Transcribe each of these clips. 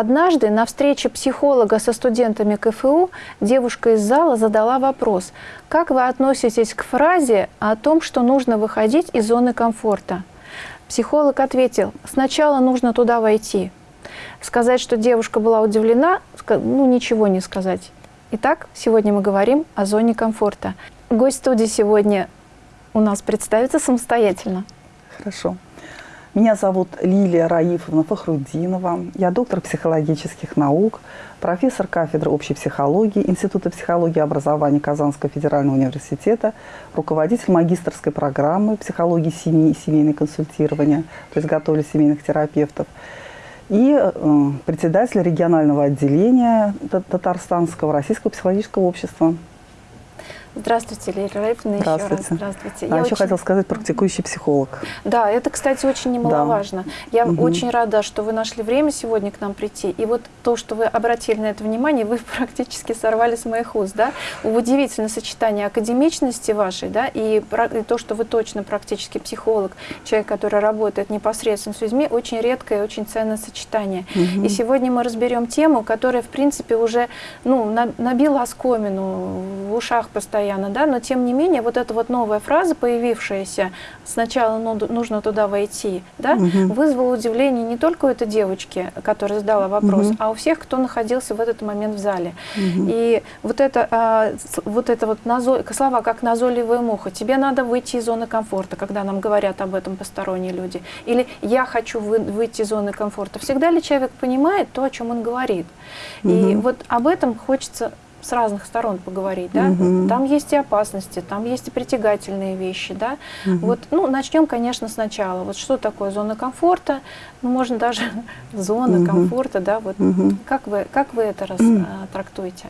Однажды на встрече психолога со студентами КФУ девушка из зала задала вопрос, как вы относитесь к фразе о том, что нужно выходить из зоны комфорта? Психолог ответил, сначала нужно туда войти. Сказать, что девушка была удивлена, ну ничего не сказать. Итак, сегодня мы говорим о зоне комфорта. Гость студии сегодня у нас представится самостоятельно. Хорошо. Меня зовут Лилия Раифовна Фахрудинова. Я доктор психологических наук, профессор кафедры общей психологии Института психологии и образования Казанского федерального университета, руководитель магистрской программы психологии семьи и семейное консультирование, то есть готовлю семейных терапевтов, и э, председатель регионального отделения Татарстанского российского психологического общества. Здравствуйте, Лилия Раевна, еще раз. Здравствуйте. А Я еще очень... хотел сказать практикующий психолог. Да, это, кстати, очень немаловажно. Да. Я угу. очень рада, что вы нашли время сегодня к нам прийти. И вот то, что вы обратили на это внимание, вы практически сорвали с моих уст. Да? Удивительное сочетание академичности вашей, да, и, и то, что вы точно практически психолог, человек, который работает непосредственно с людьми, очень редкое и очень ценное сочетание. Угу. И сегодня мы разберем тему, которая, в принципе, уже ну, набила оскомину в ушах постоянно постоянно, да, но тем не менее вот эта вот новая фраза, появившаяся, сначала ну, нужно туда войти, да, угу. вызвала удивление не только у этой девочки, которая задала вопрос, угу. а у всех, кто находился в этот момент в зале. Угу. И вот это, а, вот это вот назо... слова, как назойливая муха, тебе надо выйти из зоны комфорта, когда нам говорят об этом посторонние люди, или я хочу вы... выйти из зоны комфорта. Всегда ли человек понимает то, о чем он говорит? Угу. И вот об этом хочется с разных сторон поговорить, да, угу. там есть и опасности, там есть и притягательные вещи, да, угу. вот, ну, начнем, конечно, сначала, вот что такое зона комфорта, ну, можно даже зона угу. комфорта, да, вот, угу. как вы, как вы это раз, угу. трактуете?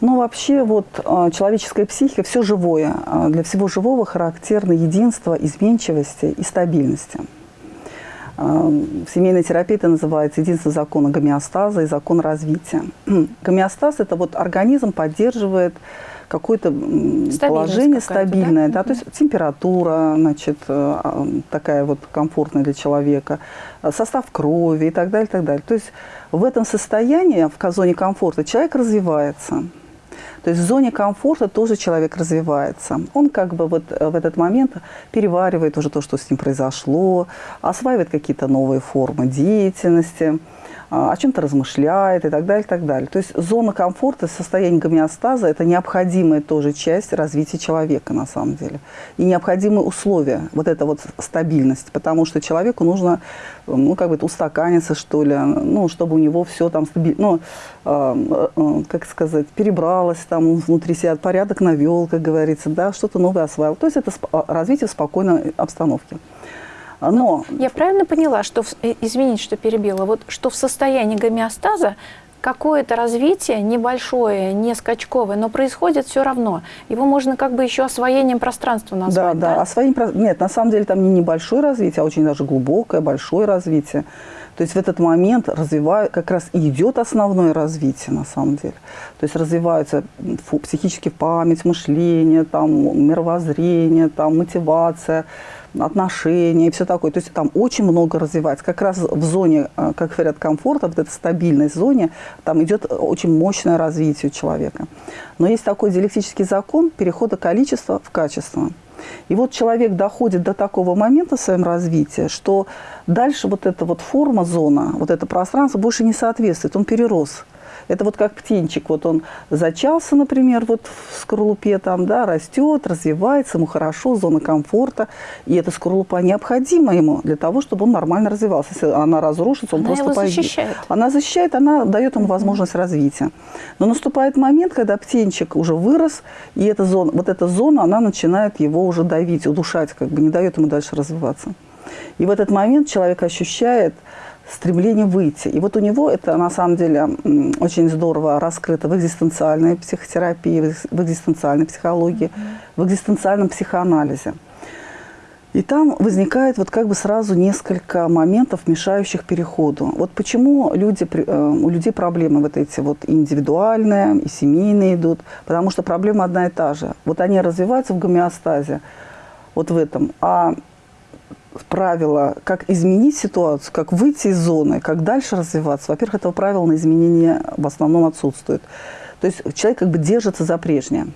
Ну, вообще, вот а, человеческая психика, все живое, а, для всего живого характерно единство, изменчивости и стабильности. В семейной терапии это называется единство закона гомеостаза и закон развития. Гомеостаз – это вот организм поддерживает какое-то положение стабильное, да? Да? то есть температура, значит, э, а, такая вот комфортная для человека, состав крови и так далее, и так далее. То есть в этом состоянии, в зоне комфорта, человек развивается. То есть в зоне комфорта тоже человек развивается. Он как бы вот э, в этот момент переваривает уже то, что с ним произошло, осваивает какие-то новые формы деятельности, о чем-то размышляет и так далее, и так далее. То есть зона комфорта, состояние гомеостаза – это необходимая тоже часть развития человека на самом деле. И необходимые условия, вот эта вот стабильность, потому что человеку нужно, ну, как бы устаканиться, что ли, ну, чтобы у него все там стабильно, ну, э, э, как сказать, перебралось там внутри себя, порядок навел, как говорится, да, что-то новое осваивал. То есть это развитие в спокойной обстановке. Но... Я правильно поняла, что, э, извините, что перебила, вот что в состоянии гомеостаза какое-то развитие небольшое, не скачковое, но происходит все равно. Его можно как бы еще освоением пространства назвать. Да, да, да? освоение... Нет, на самом деле там не небольшое развитие, а очень даже глубокое, большое развитие. То есть в этот момент развивают, как раз и идет основное развитие на самом деле. То есть развивается фу, психически память, мышление, там, мировоззрение, там, мотивация, отношения и все такое. То есть там очень много развивается. Как раз в зоне, э, как говорят, комфорта, в этой стабильной зоне, там идет очень мощное развитие человека. Но есть такой диалектический закон перехода количества в качество. И вот человек доходит до такого момента в своем развитии, что дальше вот эта вот форма, зона, вот это пространство больше не соответствует, он перерос. Это вот как птенчик, вот он зачался, например, вот в скорлупе там, да, растет, развивается, ему хорошо, зона комфорта, и эта скорлупа необходима ему для того, чтобы он нормально развивался. Если она разрушится, он она просто его погиб. защищает. Она защищает, она дает ему возможность развития. Но наступает момент, когда птенчик уже вырос, и эта зона, вот эта зона, она начинает его уже давить, удушать, как бы не дает ему дальше развиваться. И в этот момент человек ощущает, стремление выйти. И вот у него это на самом деле очень здорово раскрыто в экзистенциальной психотерапии, в экзистенциальной психологии, в экзистенциальном психоанализе. И там возникает вот как бы сразу несколько моментов, мешающих переходу. Вот почему люди, э, у людей проблемы вот эти вот индивидуальные, и семейные идут, потому что проблема одна и та же. Вот они развиваются в гомеостазе, вот в этом, а правила, как изменить ситуацию, как выйти из зоны, как дальше развиваться, во-первых, этого правила на изменение в основном отсутствует. То есть человек как бы держится за прежнее.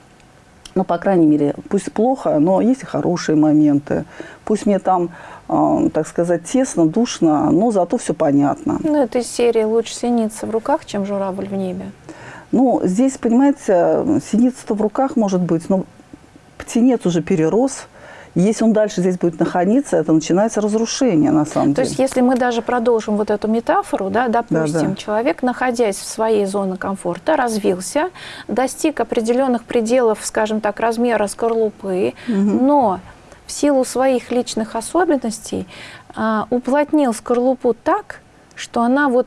Ну, по крайней мере, пусть плохо, но есть и хорошие моменты. Пусть мне там, э, так сказать, тесно, душно, но зато все понятно. Ну, это из серии «Лучше синица в руках, чем журавль в небе». Ну, здесь, понимаете, синица-то в руках может быть, но птенец уже перерос – если он дальше здесь будет находиться, это начинается разрушение на самом То деле. То есть если мы даже продолжим вот эту метафору, да, допустим, да, да. человек, находясь в своей зоне комфорта, развился, достиг определенных пределов, скажем так, размера скорлупы, угу. но в силу своих личных особенностей а, уплотнил скорлупу так, что она вот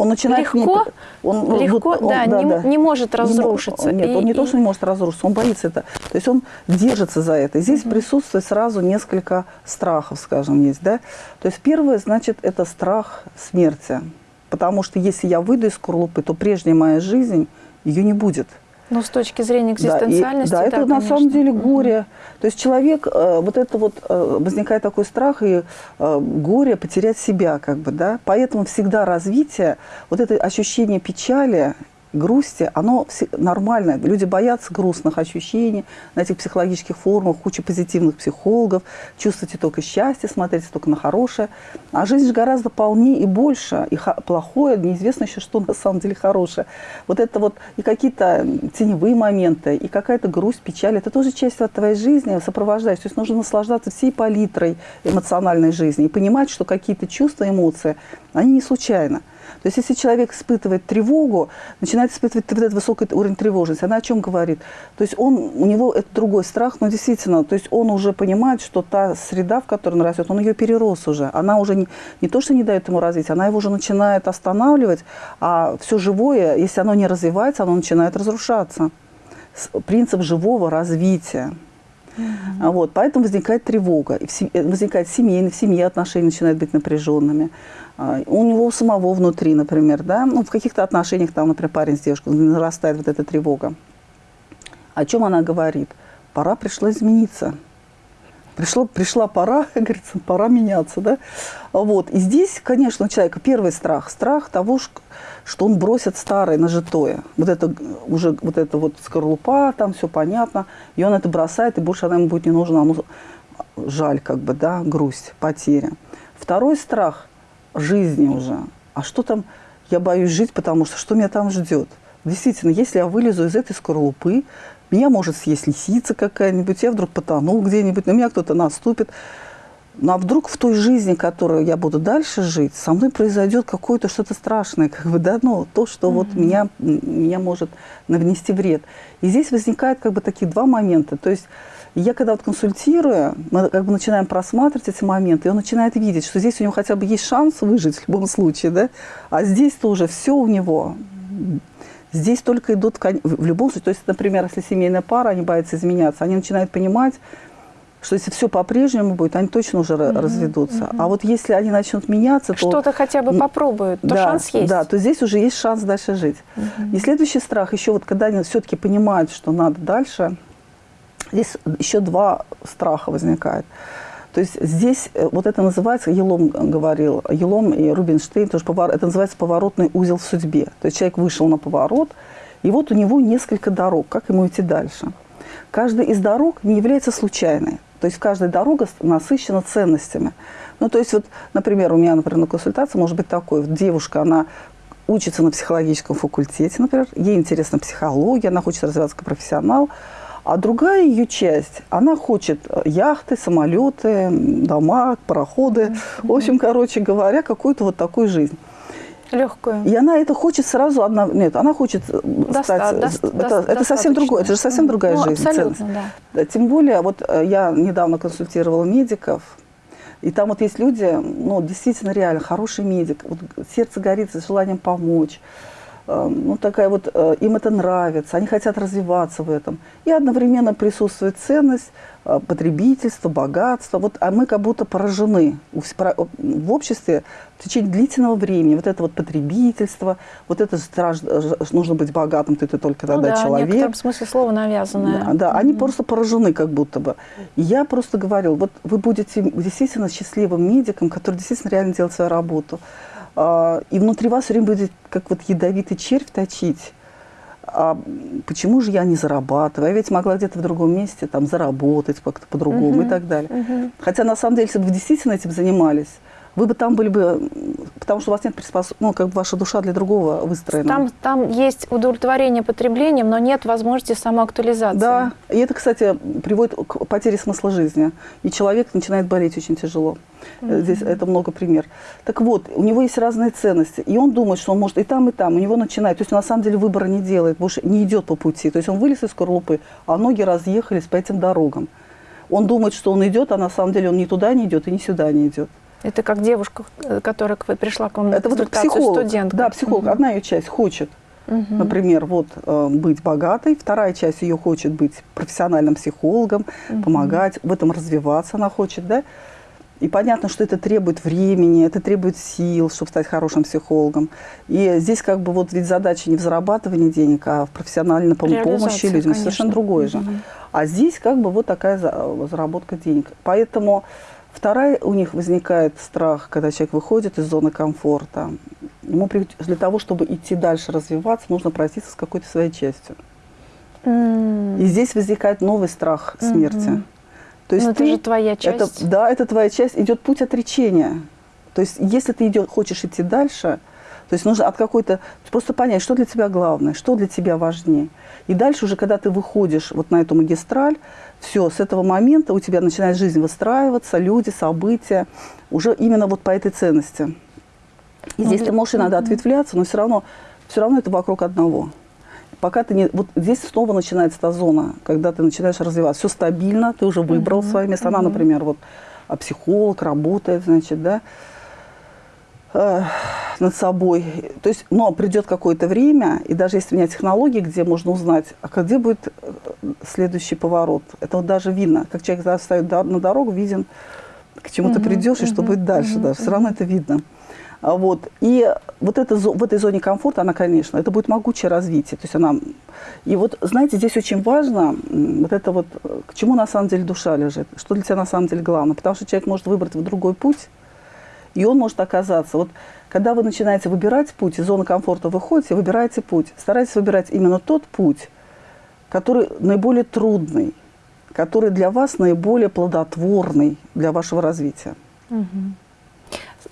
он начинает легко, он, легко, он, да, он, да, не, да, не может разрушиться. Не, нет, и, он не и... то, что не может разрушиться, он боится это. То есть он держится за это. И здесь угу. присутствует сразу несколько страхов, скажем, есть, да. То есть первое, значит, это страх смерти. Потому что если я выйду из скорлупы, то прежняя моя жизнь, ее не будет. Ну, с точки зрения экзистенциальности, да, и, да, да это конечно. на самом деле горе. Угу. То есть человек, э, вот это вот, э, возникает такой страх и э, горе потерять себя, как бы, да. Поэтому всегда развитие, вот это ощущение печали, грусти, оно нормальное. Люди боятся грустных ощущений на этих психологических форумах, куча позитивных психологов. Чувствуйте только счастье, смотрите только на хорошее. А жизнь же гораздо полнее и больше. И плохое, неизвестно еще, что на самом деле хорошее. Вот это вот и какие-то теневые моменты, и какая-то грусть, печаль, это тоже часть от твоей жизни, сопровождающая. То есть нужно наслаждаться всей палитрой эмоциональной жизни и понимать, что какие-то чувства, эмоции, они не случайно. То есть если человек испытывает тревогу, начинает испытывать вот этот высокий уровень тревожности, она о чем говорит? То есть он, у него это другой страх, но действительно, то есть он уже понимает, что та среда, в которой он растет, он ее перерос уже. Она уже не, не то, что не дает ему развития, она его уже начинает останавливать, а все живое, если оно не развивается, оно начинает разрушаться. Принцип живого развития. Угу. Вот, поэтому возникает тревога, возникает семейные, в семье отношения начинают быть напряженными. А, у него самого внутри, например, да, ну, в каких-то отношениях, там, например, парень с девушкой, нарастает вот эта тревога. О чем она говорит? Пора пришла измениться. Пришло, пришла пора, говорится, пора меняться, да. Вот. И здесь, конечно, у человека первый страх. Страх того, что он бросит старое, нажитое. Вот это уже вот это вот скорлупа, там все понятно. И он это бросает, и больше она ему будет не нужна. Ну, жаль, как бы, да, грусть, потеря. Второй страх жизни уже. А что там? Я боюсь жить, потому что что меня там ждет? Действительно, если я вылезу из этой скорлупы, меня может съесть лисица какая-нибудь, я вдруг потону где-нибудь, на меня кто-то наступит. Ну а вдруг в той жизни, которую я буду дальше жить, со мной произойдет какое-то что-то страшное, как бы, да, ну, то, что mm-hmm. вот меня, меня может нанести вред. И здесь возникают как бы такие два момента. То есть я когда вот консультирую, мы как бы начинаем просматривать эти моменты, и он начинает видеть, что здесь у него хотя бы есть шанс выжить в любом случае, да, а здесь-то уже все у него. Здесь только идут, в любом случае, то есть, например, если семейная пара, они боятся изменяться, они начинают понимать, что если все по-прежнему будет, они точно уже mm-hmm, разведутся. Mm-hmm. А вот если они начнут меняться, то... Что-то хотя бы попробуют, то да, шанс есть. Да, то здесь уже есть шанс дальше жить. Mm-hmm. И следующий страх, еще вот когда они все-таки понимают, что надо дальше, Здесь еще два страха возникает. То есть здесь э, вот это называется, Елом говорил, Елом и Рубинштейн, тоже поворот, это называется поворотный узел в судьбе. То есть человек вышел на поворот, и вот у него несколько дорог, как ему идти дальше. Каждая из дорог не является случайной. То есть каждая дорога насыщена ценностями. Ну, то есть вот, например, у меня, например, на консультации может быть такой, вот девушка, она учится на психологическом факультете, например, ей интересна психология, она хочет развиваться как профессионал, а другая ее часть, она хочет э, яхты, самолеты, дома, пароходы. Mm -hmm. В общем, короче говоря, какую-то вот такую жизнь. Легкую. И она это хочет сразу одна. Нет, она хочет э, Доста стать. До, это, это совсем другое. Это же совсем другая ну, жизнь. Абсолютно, да. Тем более, вот э, я недавно консультировала медиков. И там вот есть люди, ну, действительно реально хороший медик. Вот сердце горит с желанием помочь э, ну, такая вот, э, им это нравится, они хотят развиваться в этом. И одновременно присутствует ценность э, потребительства, богатства. Вот, а мы как будто поражены в обществе в течение длительного времени. Вот это вот потребительство, вот это страж, нужно быть богатым, ты, ты только тогда ну, да, человек. в некотором смысле слово навязанное. Да, да mm -hmm. они просто поражены как будто бы. И я просто говорил, вот вы будете действительно счастливым медиком, который действительно реально делает свою работу. А, и внутри вас все время будет как вот ядовитый червь точить. А почему же я не зарабатываю? Я ведь могла где-то в другом месте там заработать как-то по-другому угу, и так далее. Угу. Хотя на самом деле, если бы вы действительно этим занимались, вы бы там были бы, потому что у вас нет приспособ... ну, как бы ваша душа для другого выстроена. Там, там есть удовлетворение потреблением, но нет возможности самоактуализации. Да, и это, кстати, приводит к потере смысла жизни. И человек начинает болеть очень тяжело. Mm -hmm. Здесь это много пример. Так вот, у него есть разные ценности, и он думает, что он может и там, и там. У него начинает, то есть он на самом деле выбора не делает, больше не идет по пути. То есть он вылез из скорлупы, а ноги разъехались по этим дорогам. Он думает, что он идет, а на самом деле он ни туда не идет и ни сюда не идет. Это как девушка, э, которая пришла к вам на Это вот психолог, студентка. Да, психолог. Угу. Одна ее часть хочет, угу. например, вот э, быть богатой, вторая часть ее хочет быть профессиональным психологом, угу. помогать, в этом развиваться она хочет, да. И понятно, что это требует времени, это требует сил, чтобы стать хорошим психологом. И здесь как бы вот ведь задача не в зарабатывании денег, а в профессиональной помощи людям. Конечно. Совершенно другое же. Угу. А здесь как бы вот такая заработка денег. Поэтому Вторая у них возникает страх, когда человек выходит из зоны комфорта. Ему для того, чтобы идти дальше, развиваться, нужно проститься с какой-то своей частью. Mm. И здесь возникает новый страх смерти. Mm -hmm. То есть Но ты, это же твоя часть. Это, да, это твоя часть. Идет путь отречения. То есть если ты идет, хочешь идти дальше, то есть нужно от какой-то... Просто понять, что для тебя главное, что для тебя важнее. И дальше уже, когда ты выходишь вот на эту магистраль, все, с этого момента у тебя начинает жизнь выстраиваться, люди, события, уже именно вот по этой ценности. И здесь ты можешь иногда ответвляться, но все равно, все равно это вокруг одного. Пока ты не... Вот здесь снова начинается та зона, когда ты начинаешь развиваться. Все стабильно, ты уже выбрал свои места. Она, например, вот а психолог, работает, значит, да, Э, над собой. То есть, но придет какое-то время, и даже есть у меня технологии, где можно узнать, а где будет э, следующий поворот. Это вот даже видно, как человек ставит на дорогу, виден, к чему ты придешь и что будет дальше. Даже. Все равно это видно. А вот. И вот это, в этой зоне комфорта, она, конечно, это будет могучее развитие. То есть она... И вот, знаете, здесь очень важно вот это вот, к чему на самом деле душа лежит, что для тебя на самом деле главное. Потому что человек может выбрать в другой путь, и он может оказаться, вот когда вы начинаете выбирать путь, из зоны комфорта выходите, выбираете путь. Старайтесь выбирать именно тот путь, который наиболее трудный, который для вас наиболее плодотворный для вашего развития. Угу.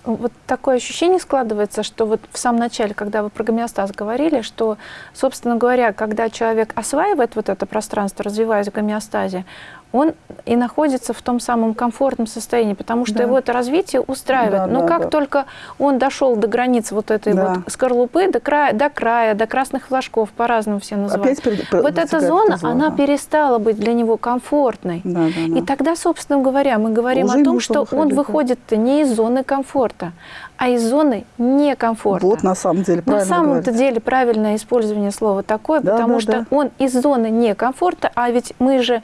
Вот такое ощущение складывается, что вот в самом начале, когда вы про гомеостаз говорили, что, собственно говоря, когда человек осваивает вот это пространство, развиваясь в гомеостазе, он и находится в том самом комфортном состоянии, потому что да. его это развитие устраивает. Да, Но да, как да. только он дошел до границ вот этой да. вот скорлупы, до края, до края, до красных флажков, по-разному все называют, Опять вот эта зона, зона, она перестала быть для него комфортной. Да, да, да. И тогда, собственно говоря, мы говорим Уже о том, что выходит, он выходит не из зоны комфорта, а из зоны некомфорта. Вот на самом деле правильно На самом-то деле правильное использование слова такое, да, потому да, что да. он из зоны некомфорта, а ведь мы же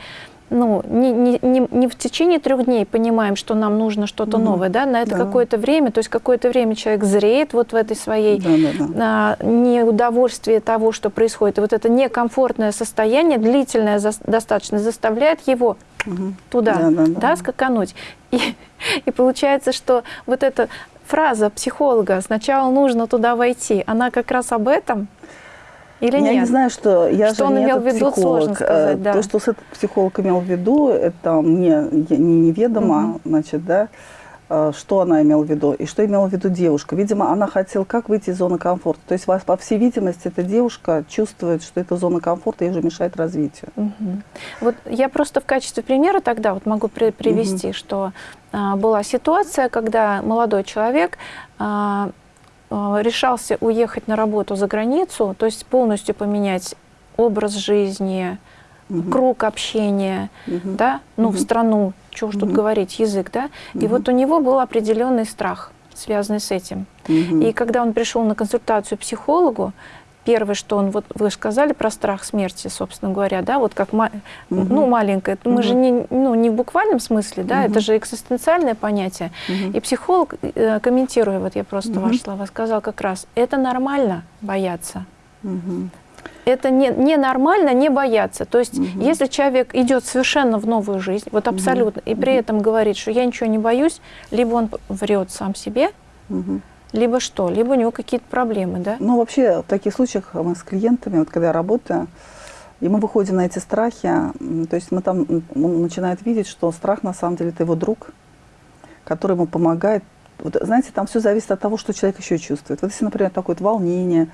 ну, не, не, не, не в течение трех дней понимаем, что нам нужно что-то угу. новое, да, на это да. какое-то время, то есть какое-то время человек зреет вот в этой своей да, да, да. А, неудовольствии того, что происходит. И вот это некомфортное состояние, длительное за, достаточно, заставляет его угу. туда, да, да, да. Да, скакануть. И, и получается, что вот эта фраза психолога «сначала нужно туда войти», она как раз об этом – или я нет? Не знаю, что я что же он не имел в виду, психолог. сложно сказать, да. То, что этот психолог имел в виду, это мне не неведомо, угу. значит, да, э, что она имела в виду и что имела в виду девушка. Видимо, она хотела как выйти из зоны комфорта. То есть, по всей видимости, эта девушка чувствует, что эта зона комфорта ей уже мешает развитию. Угу. Вот я просто в качестве примера тогда вот могу при привести, угу. что а, была ситуация, когда молодой человек а, решался уехать на работу за границу, то есть полностью поменять образ жизни, угу. круг общения, угу. да, ну, угу. в страну, что уж угу. тут говорить, язык, да, угу. и вот у него был определенный страх, связанный с этим. Угу. И когда он пришел на консультацию психологу, первое, что он, вот вы сказали про страх смерти, собственно говоря, да, вот как, угу. ну, маленькое, мы же не, ну, не в буквальном смысле, да, угу. это же экзистенциальное понятие. Угу. И психолог, э, комментируя, вот я просто угу. ваши слова сказал как раз, это нормально бояться. Угу. Это не, не нормально не бояться. То есть, угу. если человек идет совершенно в новую жизнь, вот абсолютно, угу. и при этом говорит, что я ничего не боюсь, либо он врет сам себе, угу либо что? Либо у него какие-то проблемы, да? Ну, вообще, в таких случаях мы с клиентами, вот когда я работаю, и мы выходим на эти страхи, то есть мы там, он начинает видеть, что страх на самом деле это его друг, который ему помогает. Вот, знаете, там все зависит от того, что человек еще чувствует. Вот если, например, такое волнение,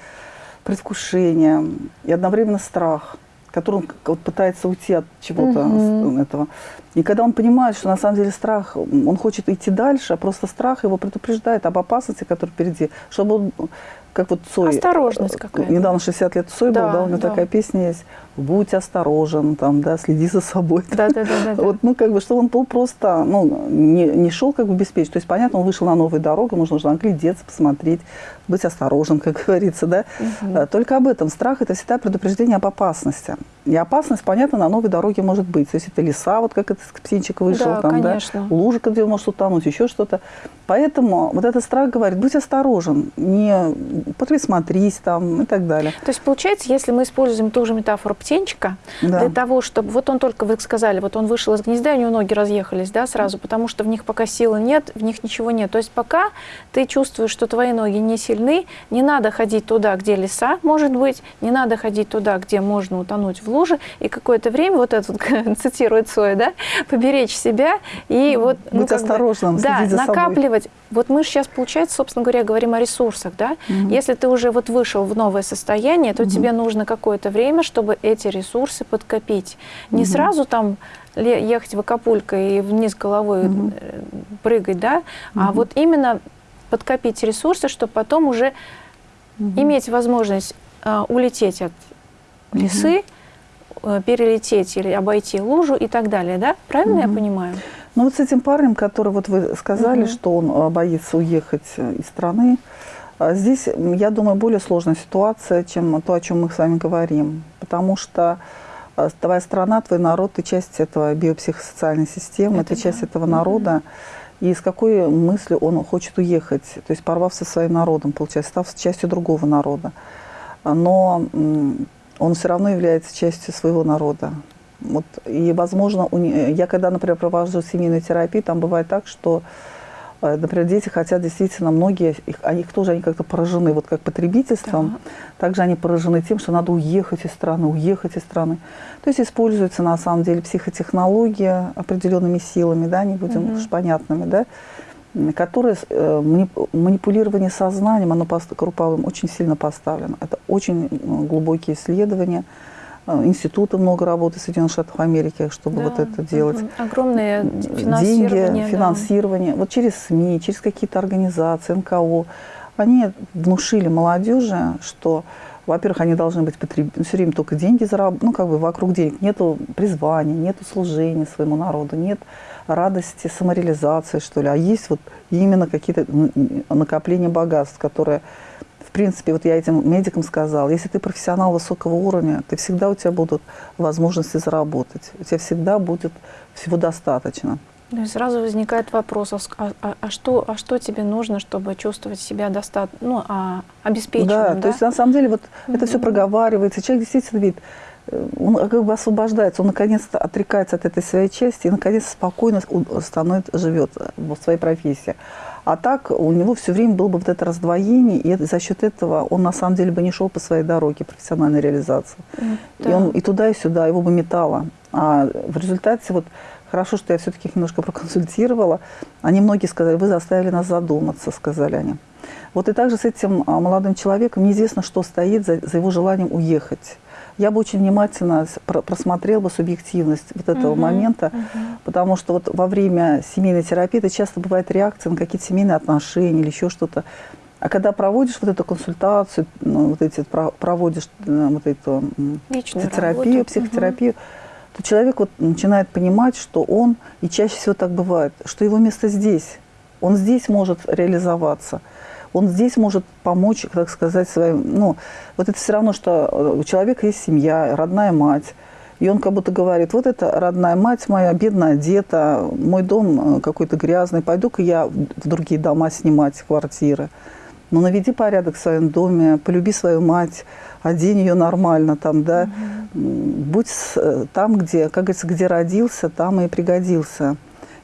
предвкушение и одновременно страх – который он вот пытается уйти от чего-то угу. этого. И когда он понимает, что на самом деле страх, он хочет идти дальше, а просто страх его предупреждает об опасности, которая впереди, чтобы он, как вот Цой... Осторожность какая-то. Недавно 60 лет Цой да, был, да, у него да. такая песня есть будь осторожен, там, да, следи за собой. Да, да, да, да. Вот, ну, как бы, чтобы он был просто, ну, не, не шел как бы беспечен. То есть, понятно, он вышел на новую дорогу, нужно же оглядеться, посмотреть, быть осторожен, как говорится, да. Угу. Только об этом. Страх – это всегда предупреждение об опасности. И опасность, понятно, на новой дороге может быть. То есть, это леса, вот как этот птенчик вышел, да, там, конечно. да, лужа, где он может утонуть, еще что-то. Поэтому вот этот страх говорит, будь осторожен, не присмотрись там и так далее. То есть, получается, если мы используем ту же метафору птенчика да. для того, чтобы... Вот он только, вы сказали, вот он вышел из гнезда, у него ноги разъехались, да, сразу, потому что в них пока силы нет, в них ничего нет. То есть пока ты чувствуешь, что твои ноги не сильны, не надо ходить туда, где леса, может быть, не надо ходить туда, где можно утонуть в луже, и какое-то время, вот это цитирует Цоя, да, поберечь себя и вот... Ну, Быть осторожным, бы, Да, накапливать. Собой. Вот мы же сейчас, получается, собственно говоря, говорим о ресурсах, да. Угу. Если ты уже вот вышел в новое состояние, то угу. тебе нужно какое-то время, чтобы эти ресурсы подкопить. Не угу. сразу там ехать в Акапулько и вниз головой угу. прыгать, да, угу. а вот именно подкопить ресурсы, чтобы потом уже угу. иметь возможность э, улететь от лесы, угу. Перелететь или обойти лужу и так далее, да? Правильно угу. я понимаю? Ну вот с этим парнем, который вот вы сказали, угу. что он э, боится уехать из страны, Здесь, я думаю, более сложная ситуация, чем то, о чем мы с вами говорим. Потому что твоя страна, твой народ, ты часть этого биопсихосоциальной системы, это ты часть этого народа. И с какой мыслью он хочет уехать, то есть порвав со своим народом, получается, став частью другого народа. Но он все равно является частью своего народа. Вот, и, возможно, я когда, например, провожу семейную терапию, там бывает так, что Э, например, дети хотят действительно, многие, их, они тоже они как-то поражены, вот как потребительством, да. также они поражены тем, что надо уехать из страны, уехать из страны. То есть используется на самом деле психотехнология определенными силами, да, не будем угу. уж понятными, да, которые э, манипулирование сознанием, оно групповым очень сильно поставлено. Это очень глубокие исследования. Э, институты много работают в Соединенных Штатах Америки, чтобы да. вот это делать. Угу. Огромные финансирование. Деньги, финансирование. Да. Вот через СМИ, через какие-то организации, НКО. Они внушили молодежи, что, во-первых, они должны быть потребителями, все время только деньги зарабатывать, ну, как бы вокруг денег. Нету призвания, нету служения своему народу, нет радости самореализации, что ли. А есть вот именно какие-то накопления богатств, которые в принципе, вот я этим медикам сказала, если ты профессионал высокого уровня, ты всегда у тебя будут возможности заработать. У тебя всегда будет всего достаточно. Ну и сразу возникает вопрос, а, а, а, что, а что тебе нужно, чтобы чувствовать себя достаточно, ну, а, обеспеченным, да, да? то есть на самом деле вот mm -hmm. это все проговаривается, человек действительно видит, э, он как бы освобождается, он наконец-то отрекается от этой своей части и наконец-то спокойно становится, живет в своей профессии. А так у него все время было бы вот это раздвоение, и за счет этого он на самом деле бы не шел по своей дороге профессиональной реализации. Да. И он и туда, и сюда, его бы метало. А в результате вот хорошо, что я все-таки их немножко проконсультировала. Они многие сказали, вы заставили нас задуматься, сказали они. Вот и также с этим а, молодым человеком неизвестно, что стоит за, за его желанием уехать я бы очень внимательно просмотрела бы субъективность вот этого угу, момента, угу. потому что вот во время семейной терапии это часто бывает реакция на какие-то семейные отношения или еще что-то. А когда проводишь вот эту консультацию, ну, вот эти, проводишь э, вот эту Личную терапию, работу. психотерапию, угу. То человек вот начинает понимать, что он, и чаще всего так бывает, что его место здесь, он здесь может реализоваться. он здесь может помочь, так сказать, своим... Ну, вот это все равно, что у человека есть семья, родная мать, и он как будто говорит, вот это родная мать моя, бедно одета, мой дом э, какой-то грязный, пойду-ка я в другие дома снимать квартиры. Но наведи порядок в своем доме, полюби свою мать, одень ее нормально там, да. Угу. Будь э, там, где, как говорится, где родился, там и пригодился.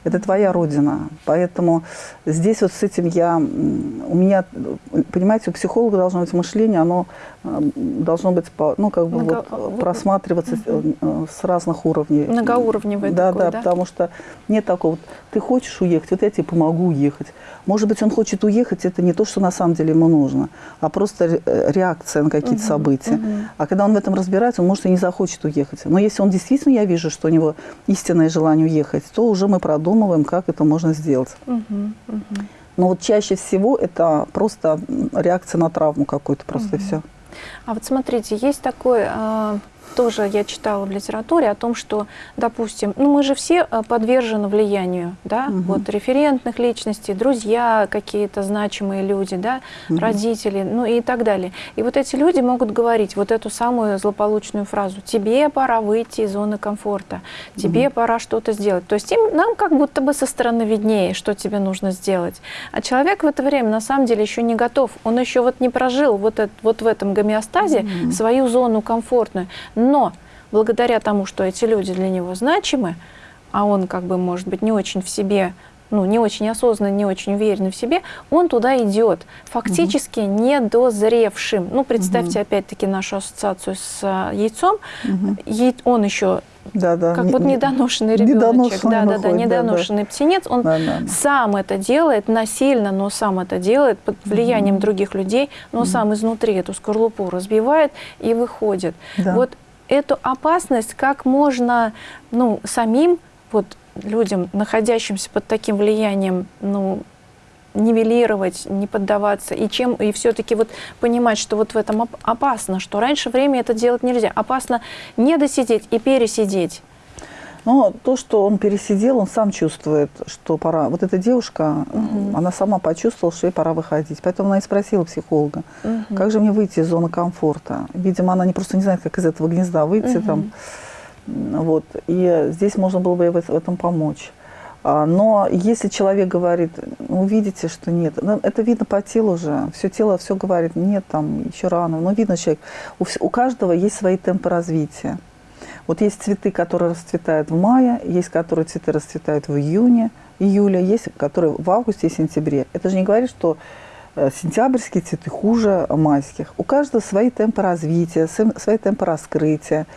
Это твоя родина. Поэтому здесь вот с этим я... У меня, понимаете, у психолога должно быть мышление, оно э, должно быть, ну, как бы Много... вот, просматриваться угу. с разных уровней. Многоуровневое да, такое, да, да, потому что нет такого, вот, ты хочешь уехать, вот я тебе помогу уехать. Может быть, он хочет уехать, это не то, что на самом деле ему нужно, а просто реакция на какие-то угу, события. Угу. А когда он в этом разбирается, он может и не захочет уехать. Но если он действительно, я вижу, что у него истинное желание уехать, то уже мы продумываем, как это можно сделать. Угу, угу. Но вот чаще всего это просто реакция на травму какую-то, просто угу. и все. А вот смотрите, есть такой а, тоже я читала в литературе о том, что, допустим, ну мы же все э, подвержены влиянию, да, угу. вот референтных личностей, друзья какие-то значимые люди, да, угу. родители, ну и так далее. И вот эти люди могут говорить вот эту самую злополучную фразу: тебе пора выйти из зоны комфорта, тебе угу. пора что-то сделать. То есть им, нам как будто бы со стороны виднее, что тебе нужно сделать. А человек в это время на самом деле еще не готов, он еще вот не прожил вот, это, вот в этом гомеостазе угу. свою зону комфортную. Но благодаря тому, что эти люди для него значимы, а он как бы, может быть, не очень в себе, ну, не очень осознанно, не очень уверен в себе, он туда идет, фактически угу. недозревшим. Ну, представьте угу. опять-таки нашу ассоциацию с а, яйцом. Угу. Он еще да, да. Как не, вот недоношенный ребеночек. Да, да, да, недоношенный да, птенец. Он да, да. сам это делает насильно, но сам это делает под влиянием угу. других людей, но угу. сам изнутри эту скорлупу разбивает и выходит. Да. Вот эту опасность как можно ну, самим вот, людям, находящимся под таким влиянием, ну, нивелировать, не поддаваться, и чем и все-таки вот понимать, что вот в этом опасно, что раньше время это делать нельзя. Опасно не досидеть и пересидеть. Но то, что он пересидел, он сам чувствует, что пора. Вот эта девушка, угу. она сама почувствовала, что ей пора выходить. Поэтому она и спросила психолога, угу. как же мне выйти из зоны комфорта. Видимо, она не просто не знает, как из этого гнезда выйти. Угу. Там. Вот. И здесь можно было бы ей в этом помочь. А, но если человек говорит, ну, видите, что нет, ну, это видно по телу уже, все тело все говорит, нет, там еще рано, но видно человек, у, у каждого есть свои темпы развития. Вот есть цветы, которые расцветают в мае, есть которые цветы расцветают в июне, июле, есть которые в августе и сентябре. Это же не говорит, что э, сентябрьские цветы хуже майских. У каждого свои темпы развития, свои темпы раскрытия.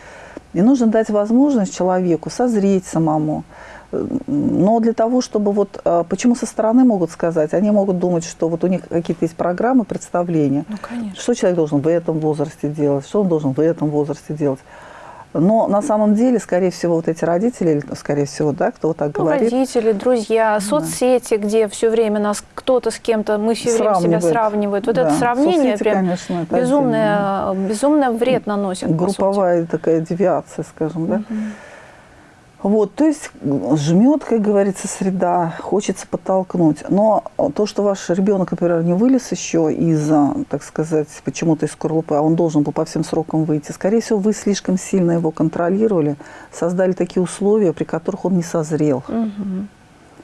И нужно дать возможность человеку созреть самому. Но для того, чтобы вот... Э, почему со стороны могут сказать? Они могут думать, что вот у них какие-то есть программы, представления. Ну, конечно. Что человек должен в этом возрасте делать, что он должен в этом возрасте делать. Но на самом деле, скорее всего, вот эти родители, скорее всего, да, кто так ну, говорит. Родители, друзья, соцсети, где все время нас кто-то с кем-то, мы все время себя сравнивают. Вот да. это сравнение соцсети, прям конечно, это безумное, безумно вред наносит. Групповая такая девиация, скажем, да. Угу. Вот, то есть жмет, как говорится, среда, хочется подтолкнуть. Но то, что ваш ребенок, например, не вылез еще из-за, так сказать, почему-то из скорлупы, а он должен был по всем срокам выйти, скорее всего, вы слишком сильно его контролировали, создали такие условия, при которых он не созрел. Угу.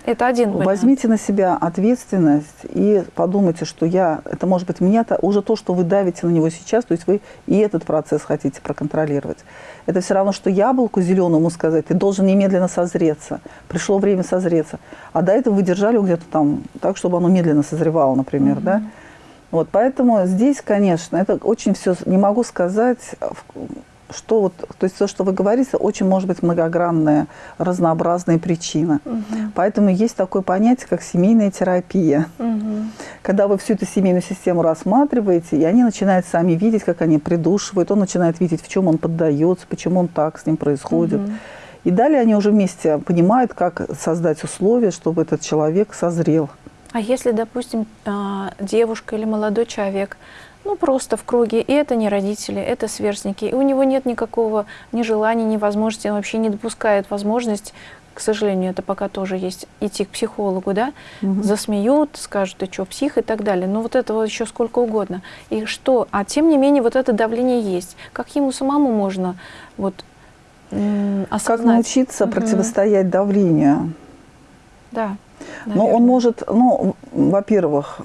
Это один вариант. Возьмите на себя ответственность и подумайте, что я, это может быть мне, -то, уже то, что вы давите на него сейчас, то есть вы и этот процесс хотите проконтролировать. Это все равно, что яблоку зеленому сказать, ты должен немедленно созреться. Пришло время созреться. А до этого вы держали где-то там так, чтобы оно медленно созревало, например, угу. да? Вот, поэтому здесь, конечно, это очень все, не могу сказать, что вот, то есть то, что вы говорите, очень может быть многогранная, разнообразная причина. Угу. Поэтому есть такое понятие, как семейная терапия. Угу. Когда вы всю эту семейную систему рассматриваете, и они начинают сами видеть, как они придушивают, он начинает видеть, в чем он поддается, почему он так с ним происходит. Угу. И далее они уже вместе понимают, как создать условия, чтобы этот человек созрел. А если, допустим, а, девушка или молодой человек ну, просто в круге, и это не родители, это сверстники, и у него нет никакого ни желания, ни возможности, он вообще не допускает возможность к сожалению, это пока тоже есть, идти к психологу, да, угу. засмеют, скажут, ты что, псих и так далее. Но вот этого еще сколько угодно. И что? А тем не менее, вот это давление есть. Как ему самому можно вот осознать? Как научиться угу. противостоять давлению? Да. Но он может, ну, во-первых,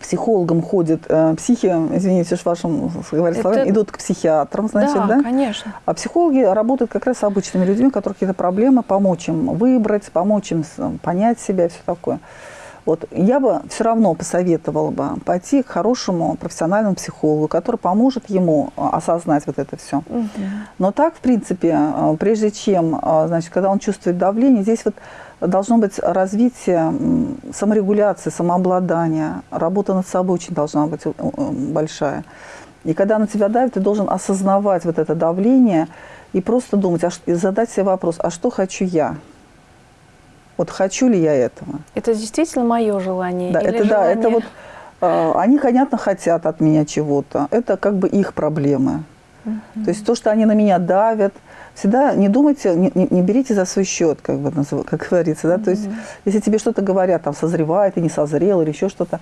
психологам ходят, э, психи, извините, в вашем говоря словами, идут к психиатрам, значит, да, да? конечно. А психологи работают как раз с обычными людьми, у которых какие-то проблемы, помочь им выбрать, помочь им понять себя все такое. Вот я бы все равно посоветовала бы пойти к хорошему профессиональному психологу, который поможет ему а, осознать вот это все. Угу. Но так, в принципе, а, прежде чем, а, значит, когда он чувствует давление, здесь вот должно быть развитие саморегуляции, самообладания. Работа над собой очень должна быть э, э, большая. И когда на тебя давит, ты должен осознавать вот это давление и просто думать, а, и задать себе вопрос, а что хочу я? Вот хочу ли я этого? Это действительно мое желание? Да, это, желание... да, это вот э, они, понятно, хотят от меня чего-то. Это как бы их проблемы. Угу. То есть то, что они на меня давят, всегда не думайте, не, не, не берите за свой счет, как, бы, как говорится. Да? Mm -hmm. То есть, если тебе что-то говорят, там, созревает и не созрел, или еще что-то,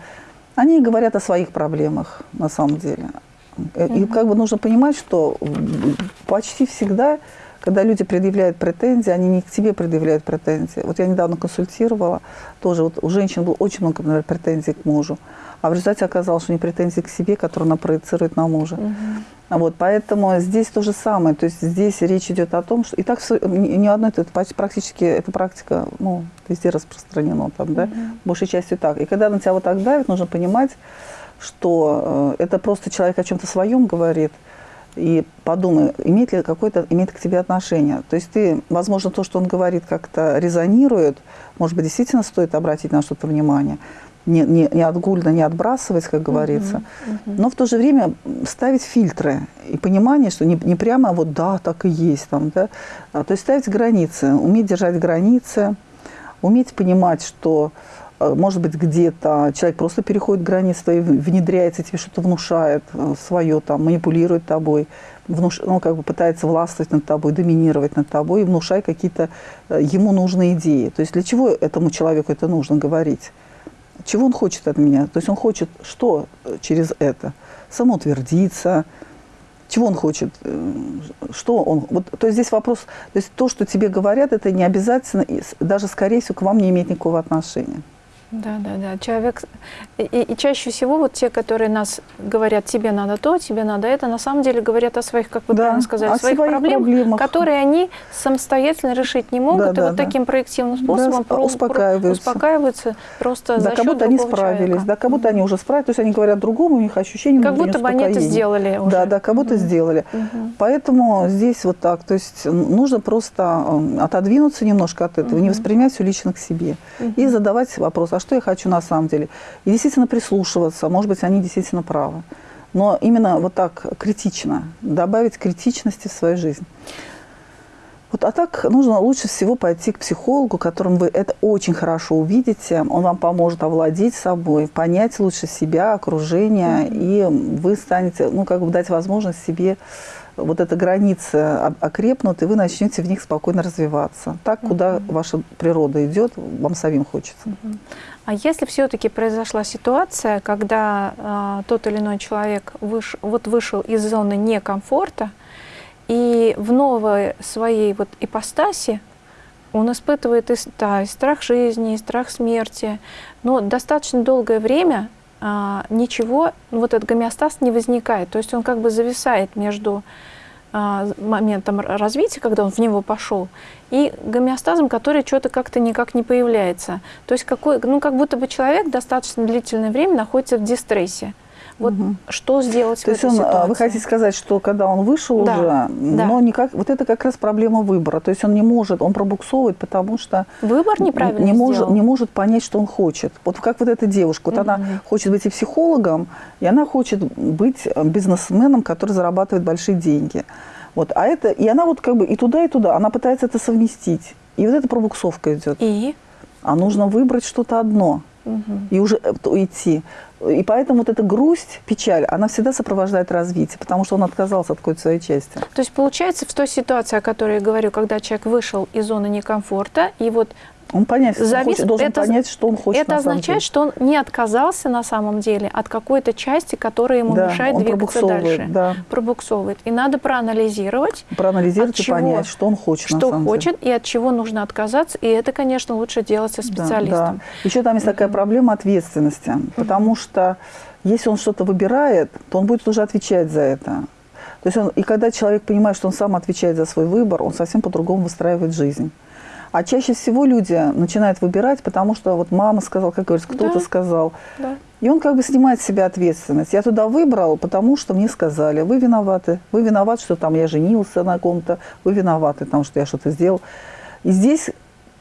они говорят о своих проблемах, на самом деле. Mm -hmm. И как бы нужно понимать, что почти всегда, когда люди предъявляют претензии, они не к тебе предъявляют претензии. Вот я недавно консультировала, тоже вот у женщин было очень много, например, претензий к мужу. А в результате оказалось, что не претензии к себе, которые она проецирует на мужа. Угу. Вот, поэтому здесь то же самое. То есть здесь речь идет о том, что и так ни, одно, это практически, эта практика, ну, везде распространена там, да, угу. большей частью так. И когда на тебя вот так давит, нужно понимать, что э, это просто человек о чем-то своем говорит, и подумай, имеет ли какое-то, имеет к тебе отношение. То есть ты, возможно, то, что он говорит, как-то резонирует, может быть, действительно стоит обратить на что-то внимание, не, не, не отгульно не отбрасывать, как говорится, uh-huh, uh-huh. но в то же время ставить фильтры и понимание, что не, не прямо вот да, так и есть. Там, да? а, то есть ставить границы, уметь держать границы, уметь понимать, что э, может быть, где-то человек просто переходит границы твои, внедряется, тебе что-то внушает э, свое, там, манипулирует тобой, внуш... ну, как бы пытается властвовать над тобой, доминировать над тобой и внушать какие-то э, ему нужные идеи. То есть для чего этому человеку это нужно говорить? Чего он хочет от меня? То есть он хочет что через это? Самоутвердиться. Чего он хочет? Э, что он? Вот, то есть здесь вопрос, то есть то, что тебе говорят, это не обязательно, даже скорее всего к вам не имеет никакого отношения. Да, да, да. Человек и, и чаще всего вот те, которые нас говорят, тебе надо то, тебе надо это, на самом деле говорят о своих, как вы да, правильно сказали, своих, своих проблем, проблемах. которые они самостоятельно решить не могут, да, и да, вот да. таким проективным способом да, про, успокаиваются. успокаиваются просто да, за как будто они справились, человека. да, как будто они уже справились, то есть они говорят другому, у них ощущение как будто бы они это сделали уже. Да, да, как будто угу. сделали. Угу. Поэтому здесь вот так, то есть нужно просто отодвинуться немножко от этого, угу. не воспринимать все лично к себе угу. и задавать вопрос, а что я хочу на самом деле. И действительно прислушиваться, может быть, они действительно правы. Но именно вот так критично, добавить критичности в свою жизнь. Вот, а так нужно лучше всего пойти к психологу, которым вы это очень хорошо увидите. Он вам поможет овладеть собой, понять лучше себя, окружение, mm -hmm. и вы станете, ну, как бы дать возможность себе вот эта граница окрепнут, и вы начнете в них спокойно развиваться. Так, куда угу. ваша природа идет, вам самим хочется. Угу. А если все-таки произошла ситуация, когда э, тот или иной человек выш, вот вышел из зоны некомфорта, и в новой своей вот ипостаси он испытывает и, да, и страх жизни, и страх смерти, но достаточно долгое время а, ничего, ну, вот этот гомеостаз не возникает. То есть он как бы зависает между а, моментом развития, когда он в него пошел, и гомеостазом, который что-то как-то никак не появляется. То есть какой, ну, как будто бы человек достаточно длительное время находится в дистрессе. Вот угу. что сделать То в есть этой он, а, ситуации? Вы хотите сказать, что когда он вышел да, уже, да. но никак, вот это как раз проблема выбора. То есть он не может, он пробуксовывает, потому что выбор неправильно не может, не может понять, что он хочет. Вот как вот эта девушка, вот угу. она хочет быть и психологом, и она хочет быть бизнесменом, который зарабатывает большие деньги. Вот, а это, и она вот как бы и туда, и туда, она пытается это совместить. И вот эта пробуксовка идет. И? А нужно выбрать что-то одно. И уже э, уйти. И поэтому вот эта грусть, печаль, она всегда сопровождает развитие, потому что он отказался от какой-то своей части. То есть получается в той ситуации, о которой я говорю, когда человек вышел из зоны некомфорта, и вот он понять, завис... хочет, должен это, понять, что он хочет. Это означает, что он не отказался на самом деле от какой-то части, которая ему да, мешает двигаться дальше. Да. Пробуксовывает. И надо проанализировать. Проанализировать и чего, понять, что он хочет. Что хочет деле. и от чего нужно отказаться. И это, конечно, лучше делать со специалистом. Да, да. Еще там есть такая проблема ответственности. Потому что если он что-то выбирает, то он будет уже отвечать за это. То есть он, и когда человек понимает, что он сам отвечает за свой выбор, он совсем по-другому выстраивает жизнь. А чаще всего люди начинают выбирать, потому что вот мама сказала, как говорится, кто-то да. сказал. Да. И он как бы снимает с себя ответственность. Я туда выбрал, потому что мне сказали, вы виноваты. Вы виноваты, что там я женился на ком-то. Вы виноваты, потому что я что-то сделал. И здесь,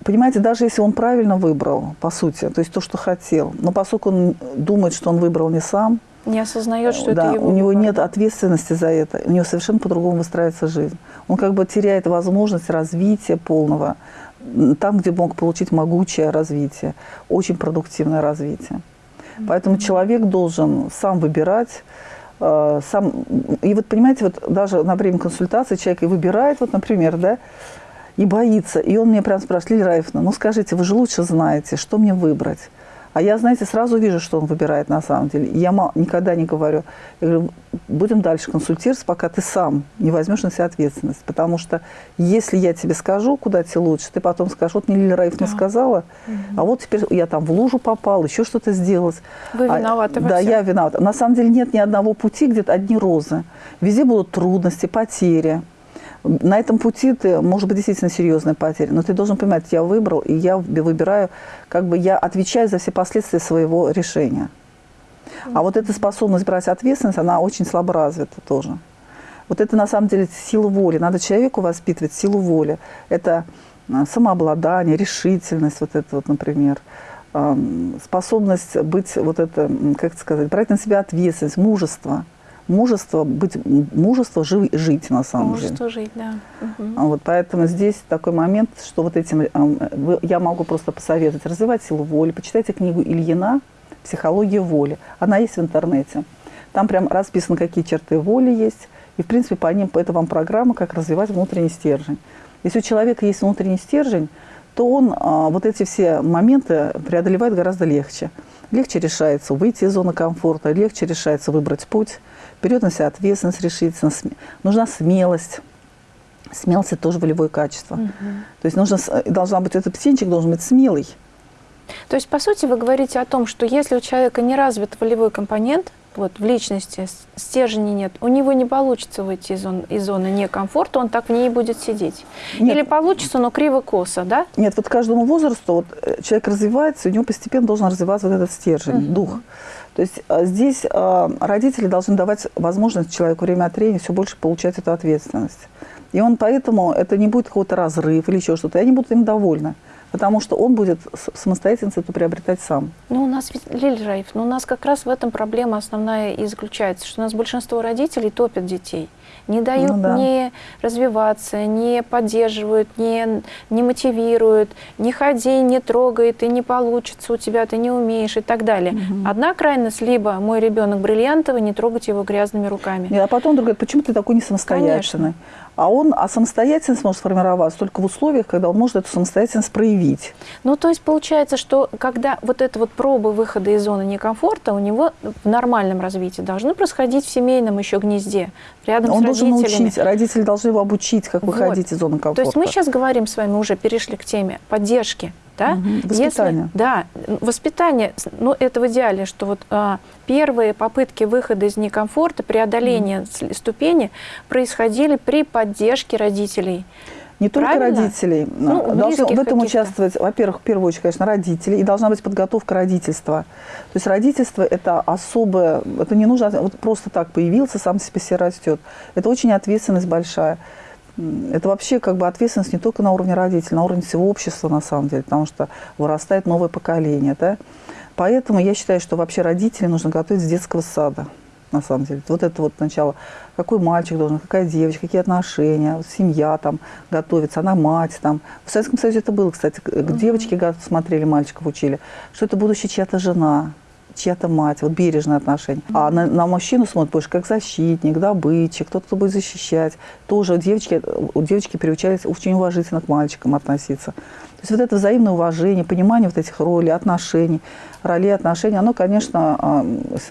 понимаете, даже если он правильно выбрал, по сути, то есть то, что хотел, но поскольку он думает, что он выбрал не сам, не осознает, что да, это его у него выбор. нет ответственности за это, у него совершенно по-другому выстраивается жизнь. Он как бы теряет возможность развития полного там, где мог получить могучее развитие, очень продуктивное развитие. Поэтому человек должен сам выбирать, э, сам, и вот понимаете, вот даже на время консультации человек и выбирает, вот, например, да, и боится. И он мне прям спрашивает, Лилия Раевна, ну скажите, вы же лучше знаете, что мне выбрать? А я, знаете, сразу вижу, что он выбирает на самом деле. Я никогда не говорю, я говорю, будем дальше консультироваться, пока ты сам не возьмешь на себя ответственность. Потому что если я тебе скажу, куда тебе лучше, ты потом скажешь, вот мне Лилия Раифовна да. сказала, угу. а вот теперь я там в лужу попал, еще что-то сделать. Вы а, виноваты а, Да, всем. я виновата. На самом деле нет ни одного пути, где-то одни розы. Везде будут трудности, потери. На этом пути ты, может быть, действительно серьезная потеря, но ты должен понимать, я выбрал, и я выбираю, как бы я отвечаю за все последствия своего решения. А вот эта способность брать ответственность, она очень слабо развита тоже. Вот это на самом деле сила воли. Надо человеку воспитывать силу воли. Это а, самообладание, решительность, вот это вот, например, способность быть, вот это, как сказать, брать на себя ответственность, мужество – мужество, быть, мужество жи, жить на самом мужество деле. жить, да. Угу. Вот, поэтому здесь такой момент, что вот этим я могу просто посоветовать развивать силу воли. Почитайте книгу Ильина «Психология воли». Она есть в интернете. Там прям расписаны, какие черты воли есть. И, в принципе, по ним, это вам программа, как развивать внутренний стержень. Если у человека есть внутренний стержень, то он а, вот эти все моменты преодолевает гораздо легче. Легче решается выйти из зоны комфорта, легче решается выбрать путь, берет на себя ответственность, решительно. Нужна смелость. Смелость – это тоже волевое качество. Угу. То есть нужно, должна быть, этот птенчик должен быть смелый. То есть, по сути, вы говорите о том, что если у человека не развит волевой компонент, вот, в личности стержня нет, у него не получится выйти из, зон, из зоны некомфорта, он так в ней будет сидеть. Нет. Или получится, но криво-косо, да? Нет, вот каждому возрасту вот, э, человек развивается, у него постепенно должен развиваться вот этот стержень, угу. дух. То есть а, здесь а, родители должны давать возможность человеку время от времени все больше получать эту ответственность. И он поэтому, это не будет какой-то разрыв или еще что-то, и они будут им довольны. Потому что он будет самостоятельность эту приобретать сам. Ну, у нас, Лилия Раиф, ну, у нас как раз в этом проблема основная и заключается, что у нас большинство родителей топят детей не дают ну, да. не развиваться, не поддерживают, не, не мотивируют, не ходи, не трогай, ты не получится у тебя, ты не умеешь и так далее. Угу. Одна крайность, либо мой ребенок бриллиантовый, не трогать его грязными руками. А потом другой, почему ты такой не самостоятельный? Конечно. А он, а самостоятельность может сформироваться только в условиях, когда он может эту самостоятельность проявить. Ну, то есть получается, что когда вот эта вот проба выхода из зоны некомфорта у него в нормальном развитии должны происходить в семейном еще гнезде, рядом он с родителями. должен научить, родители должны его обучить, как выходить вот. из зоны комфорта. То есть мы сейчас говорим с вами, уже перешли к теме поддержки да? Угу. Воспитание. Если, да, воспитание, ну, это в идеале, что вот а, первые попытки выхода из некомфорта, преодоления угу. ступени происходили при поддержке родителей. Не только Правильно? родителей. Ну, Должны в этом участвовать, во-первых, в первую очередь, конечно, родители. И должна быть подготовка родительства. То есть родительство – это особое, это не нужно, вот просто так появился, сам себе себе растет. Это очень ответственность большая это вообще как бы ответственность не только на уровне родителей, на уровне всего общества на самом деле, потому что вырастает новое поколение. Да? Поэтому я считаю, что вообще родителей нужно готовить с детского сада. на самом деле. Вот это вот сначала, какой мальчик должен, какая девочка, какие отношения, семья там готовится, она мать там. В Советском Союзе это было, кстати, к Мгм. девочки смотрели, мальчиков учили, что это будущая чья-то жена, чья-то мать, вот бережное отношение. А на, на мужчину смотрят больше как защитник, добытчик, тот, кто будет защищать. Тоже девочки, у девочки приучались очень уважительно к мальчикам относиться. То есть вот это взаимное уважение, понимание вот этих ролей, отношений, ролей, отношений, оно, конечно, а,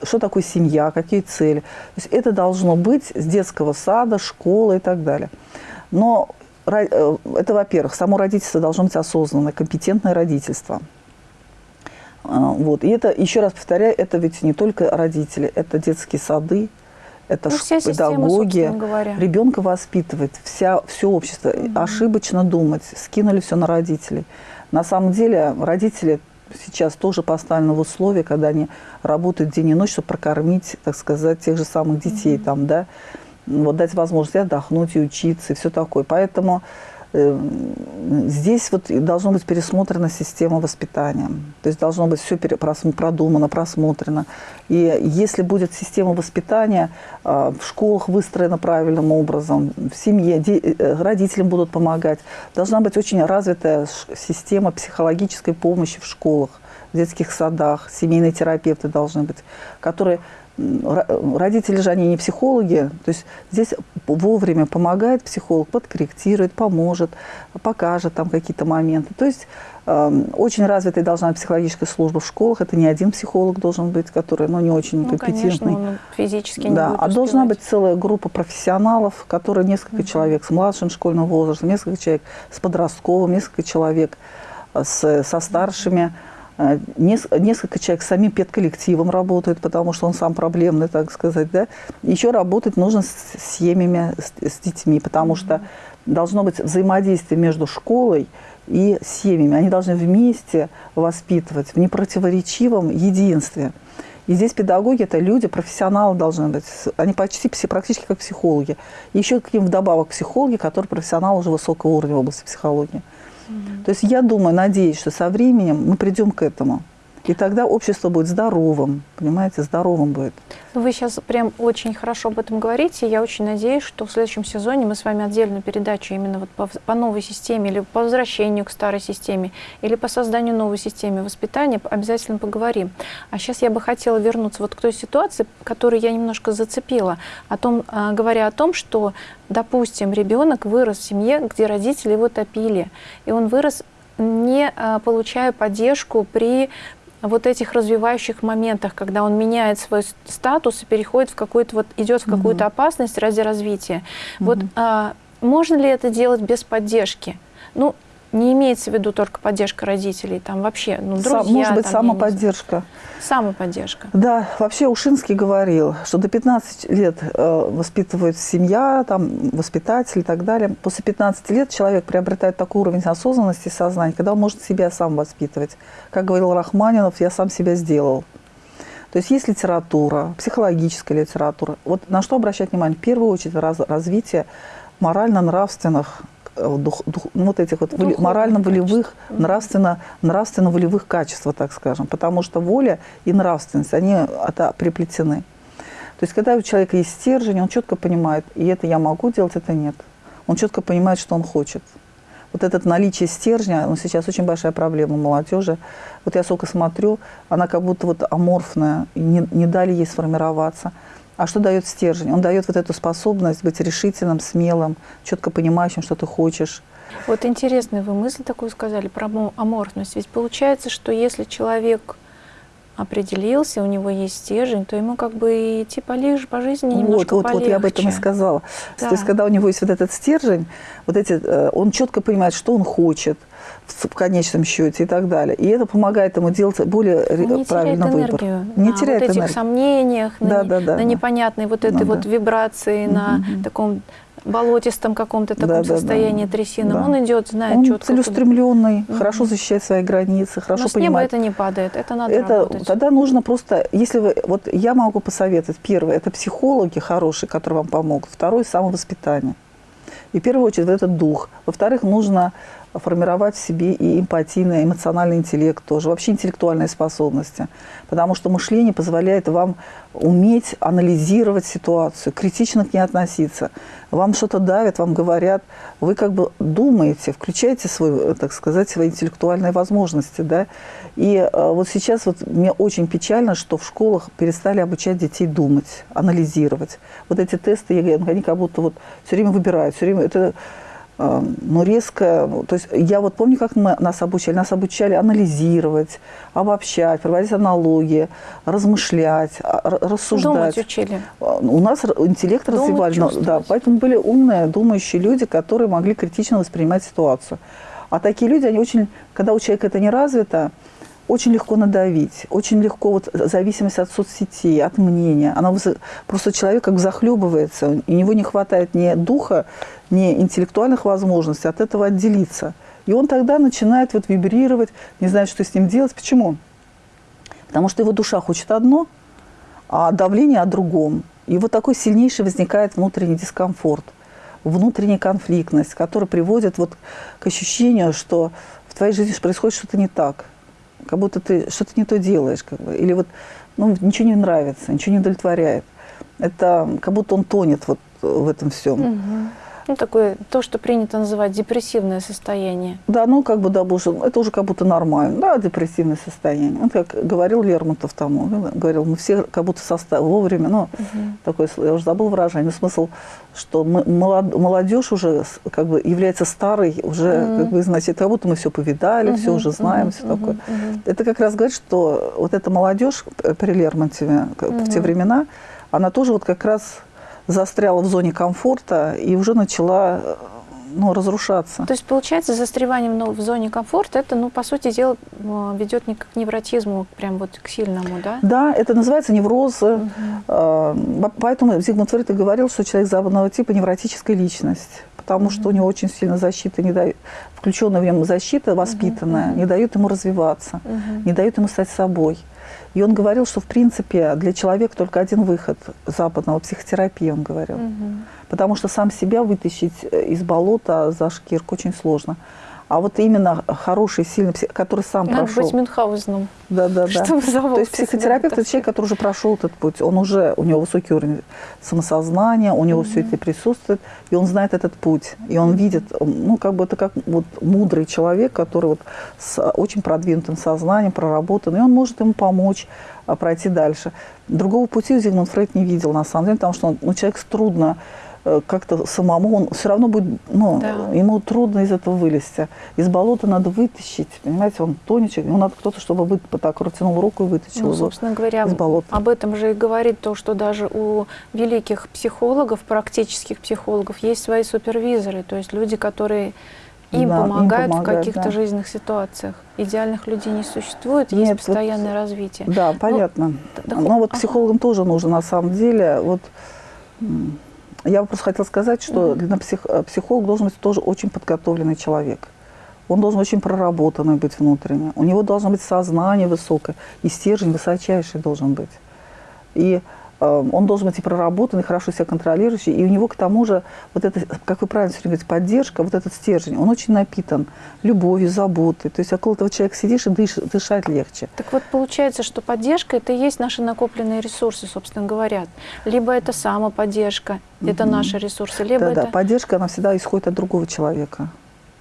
что такое семья, какие цели. То есть это должно быть с детского сада, школы и так далее. Но э, это, во-первых, само родительство должно быть осознанное, компетентное родительство. А, Вот. И это, еще раз повторяю, это ведь не только родители, это детские сады, это Ну, вся педагогия. Ребенка воспитывает вся, все общество. Ошибочно думать, скинули все на родителей. На самом деле родители сейчас тоже поставлены в условия, когда они работают день и ночь, чтобы прокормить, так сказать, тех же самых детей, там, да, вот дать возможность отдохнуть, и учиться, и все такое. Поэтому здесь вот должна быть пересмотрена система воспитания. То есть должно быть все продумано, просмотрено. И если будет система воспитания э, в школах выстроена правильным образом, в семье, э, родителям будут помогать, должна быть очень развитая система психологической помощи в школах, в детских садах, семейные терапевты должны быть, которые родители же, они не психологи, то есть здесь вовремя помогает психолог, подкорректирует, поможет, покажет там какие-то моменты. То есть э, очень развитая должна быть психологическая служба в школах, это не один психолог должен быть, который, ну, не очень Ну, компетентный. конечно, он физически не Да, а должна успевать. быть целая группа профессионалов, которые несколько человек с младшим школьным возрастом, несколько человек с подростковым, несколько человек э, с, со старшими, нес- несколько человек самим педколлективом работают, потому что он сам проблемный, так сказать, да. Еще работать нужно с семьями, с, с детьми, потому что должно быть взаимодействие между школой и семьями. Они должны вместе воспитывать в непротиворечивом единстве. И здесь педагоги – это люди, профессионалы должны быть. Они почти практически как психологи. И еще к ним вдобавок психологи, которые профессионалы уже высокого уровня в области психологии. То есть я думаю, надеюсь, что со временем мы придем к этому. И тогда общество будет здоровым, понимаете, здоровым будет. Ну, Вы сейчас прям очень хорошо об этом говорите. Я очень надеюсь, что в следующем сезоне мы с вами отдельную передачу именно вот по, по новой системе или по возвращению к старой системе или по созданию новой системы воспитания обязательно поговорим. А сейчас я бы хотела вернуться вот к той ситуации, которую я немножко зацепила, о том, а, говоря о том, что, допустим, ребенок вырос в семье, где родители его топили, и он вырос не а, получая поддержку при вот этих развивающих моментах, когда он меняет свой статус и переходит в какой-то вот идет в какую-то опасность ради развития. Вот а, можно ли это делать без поддержки? Ну, не имеется в виду только поддержка родителей, там вообще, ну, друзья, Сам- Может быть, там, самоподдержка. Самоподдержка. Да, вообще Ушинский говорил, что до 15 лет э, воспитывает семья, там, воспитатель и так далее. После 15 лет человек приобретает такой уровень осознанности и сознания, когда он может себя сам воспитывать. Как говорил Рахманинов, я сам себя сделал. То есть есть литература, психологическая литература. Вот на что обращать внимание? В первую очередь раз- развитие морально-нравственных, дух- дух- ну, вот этих вот воли- морально-волевых, нравственно, нравственно-волевых качеств, так скажем. Потому что воля и нравственность, они это приплетены. То есть когда у человека есть стержень, он четко понимает, и это я могу делать, это нет. Он четко понимает, что он хочет. Вот это наличие стержня, ну, сейчас очень большая проблема у молодежи. Вот я сколько смотрю, она как будто вот аморфная, не, не дали ей сформироваться. А что дает стержень? Он дает вот эту способность быть решительным, смелым, четко понимающим, что ты хочешь. Вот интересную вы мысль такую сказали про мо- аморфность. Ведь получается, что если человек определился, у него есть стержень, то ему как бы идти полегче по жизни Вот, немножко вот, вот я об этом и полегче. сказала. Да. То есть, когда у него есть вот этот стержень, вот эти, э, он четко понимает, что он хочет в конечном счете и так далее. И это помогает ему делать более не правильный выбор. энергию Не на теряет вот этих энергию. сомнениях, на, Да, не- да, да, на да. непонятной вот этой Ну вот да. вибрации, на Мгм. таком болотистом каком-то таком Да, да, да. состоянии трясином. Да. Он идет, знает Он четко. куда. целеустремленный, Мгм. хорошо защищает свои границы, хорошо Но с неба понимает. это не падает, это надо Это работать. тогда нужно просто, если вы, вот я могу посоветовать, первое, это психологи хорошие, которые вам помогут, второе, самовоспитание. И в первую очередь этот дух. Во-вторых, нужно формировать в себе и эмпатийный, эмоциональный интеллект тоже, вообще интеллектуальные способности. Потому что мышление позволяет вам уметь анализировать ситуацию, критично к ней относиться. Вам что-то давят, вам говорят, вы как бы думаете, включаете свой, так сказать, свои интеллектуальные возможности. Да? И э, вот сейчас вот мне очень печально, что в школах перестали обучать детей думать, анализировать. Вот эти тесты, они как будто вот все время выбирают, все время это ну, резко, то есть я вот помню, как мы, нас обучали, нас обучали анализировать, обобщать, проводить аналогии, размышлять, а, рассуждать. Думать учили. А, у нас интеллект Думать, развивали, но, да, поэтому были умные, думающие люди, которые могли критично воспринимать ситуацию. А такие люди, они очень, когда у человека это не развито, очень легко надавить, очень легко вот зависимость от соцсетей, от мнения. Она просто человек как захлебывается, у него не хватает ни духа, ни интеллектуальных возможностей от этого отделиться. И он тогда начинает вот вибрировать, не знает, что с ним делать. Почему? Потому что его душа хочет одно, а давление о другом. И вот такой сильнейший возникает внутренний дискомфорт, внутренняя конфликтность, которая приводит вот к ощущению, что в твоей жизни происходит что-то не так как будто ты что-то не то делаешь, как бы, или вот ну, ничего не нравится, ничего не удовлетворяет. Это как будто он тонет вот в этом всем. Угу. Ну, такое, то, что принято называть депрессивное состояние. Да, ну, как бы, да, боже, это уже как будто нормально, да, депрессивное состояние. Вот как говорил Лермонтов тому, говорил, мы все как будто состав вовремя, ну, угу. такой, я уже забыл выражение, но смысл, что мы, молод, молодежь уже как бы является старой, уже, угу. как бы, значит, как будто мы все повидали, угу. все уже знаем, угу. все такое. Угу. Это как раз говорит, что вот эта молодежь при Лермонтове угу. в те времена, она тоже вот как раз застряла в зоне комфорта и уже начала ну, разрушаться. То есть, получается, застревание ну, в зоне комфорта, это, ну, по сути дела, э, ведет не к невротизму, прям вот к сильному, да? Да, это называется невроз. Угу. Поэтому Зигмунд Фрейд и говорил, что человек западного типа невротическая личность потому угу. что у него очень сильно защита не дает, включенная в нем защита воспитанная, угу. не дает ему развиваться, угу. не дает ему стать собой. И он говорил, что в принципе для человека только один выход западного психотерапии, он говорил. Угу. Потому что сам себя вытащить э, из болота за шкирку очень сложно а вот именно хороший, сильный, который сам Надо прошел. быть Мюнхгаузеном. Да, да, да. То есть психотерапевт – это человек, который уже прошел этот путь. Он уже, у него высокий уровень самосознания, у него mm-hmm. все это присутствует, и он знает этот путь. И он mm-hmm. видит, ну, как бы это как вот мудрый человек, который вот с очень продвинутым сознанием, проработан, и он может ему помочь а, пройти дальше. Другого пути Зигмунд Фрейд не видел, на самом деле, потому что он, ну, человек трудно как-то самому, он все равно будет, ну, да. ему трудно из этого вылезти. Из болота надо вытащить, понимаете, он тонечек, ему надо кто-то, чтобы вы так протянул руку и вытащил ну, собственно говоря, из болота. об этом же и говорит то, что даже у великих психологов, практических психологов, есть свои супервизоры, то есть люди, которые им, да, помогают, им помогают в каких-то да. жизненных ситуациях. Идеальных людей не существует, Нет, есть постоянное вот, развитие. Да, ну, понятно. Ну, Но вот психологам ага. тоже нужно на самом деле вот я просто хотела сказать, что для псих, э, психолог должен быть тоже очень подготовленный человек. Он должен очень проработанный быть внутренне. У него должно быть сознание высокое, и стержень высочайший должен быть. И он должен быть и проработанный, хорошо себя контролирующий, и у него к тому же, вот это, как вы правильно все говорите, поддержка, вот этот стержень, он очень напитан любовью, заботой. То есть около этого человека сидишь и дыш, дышать легче. Так вот получается, что поддержка – это и есть наши накопленные ресурсы, собственно говоря. Либо это самоподдержка, это угу. наши ресурсы, либо да, это… Да, поддержка, она всегда исходит от другого человека.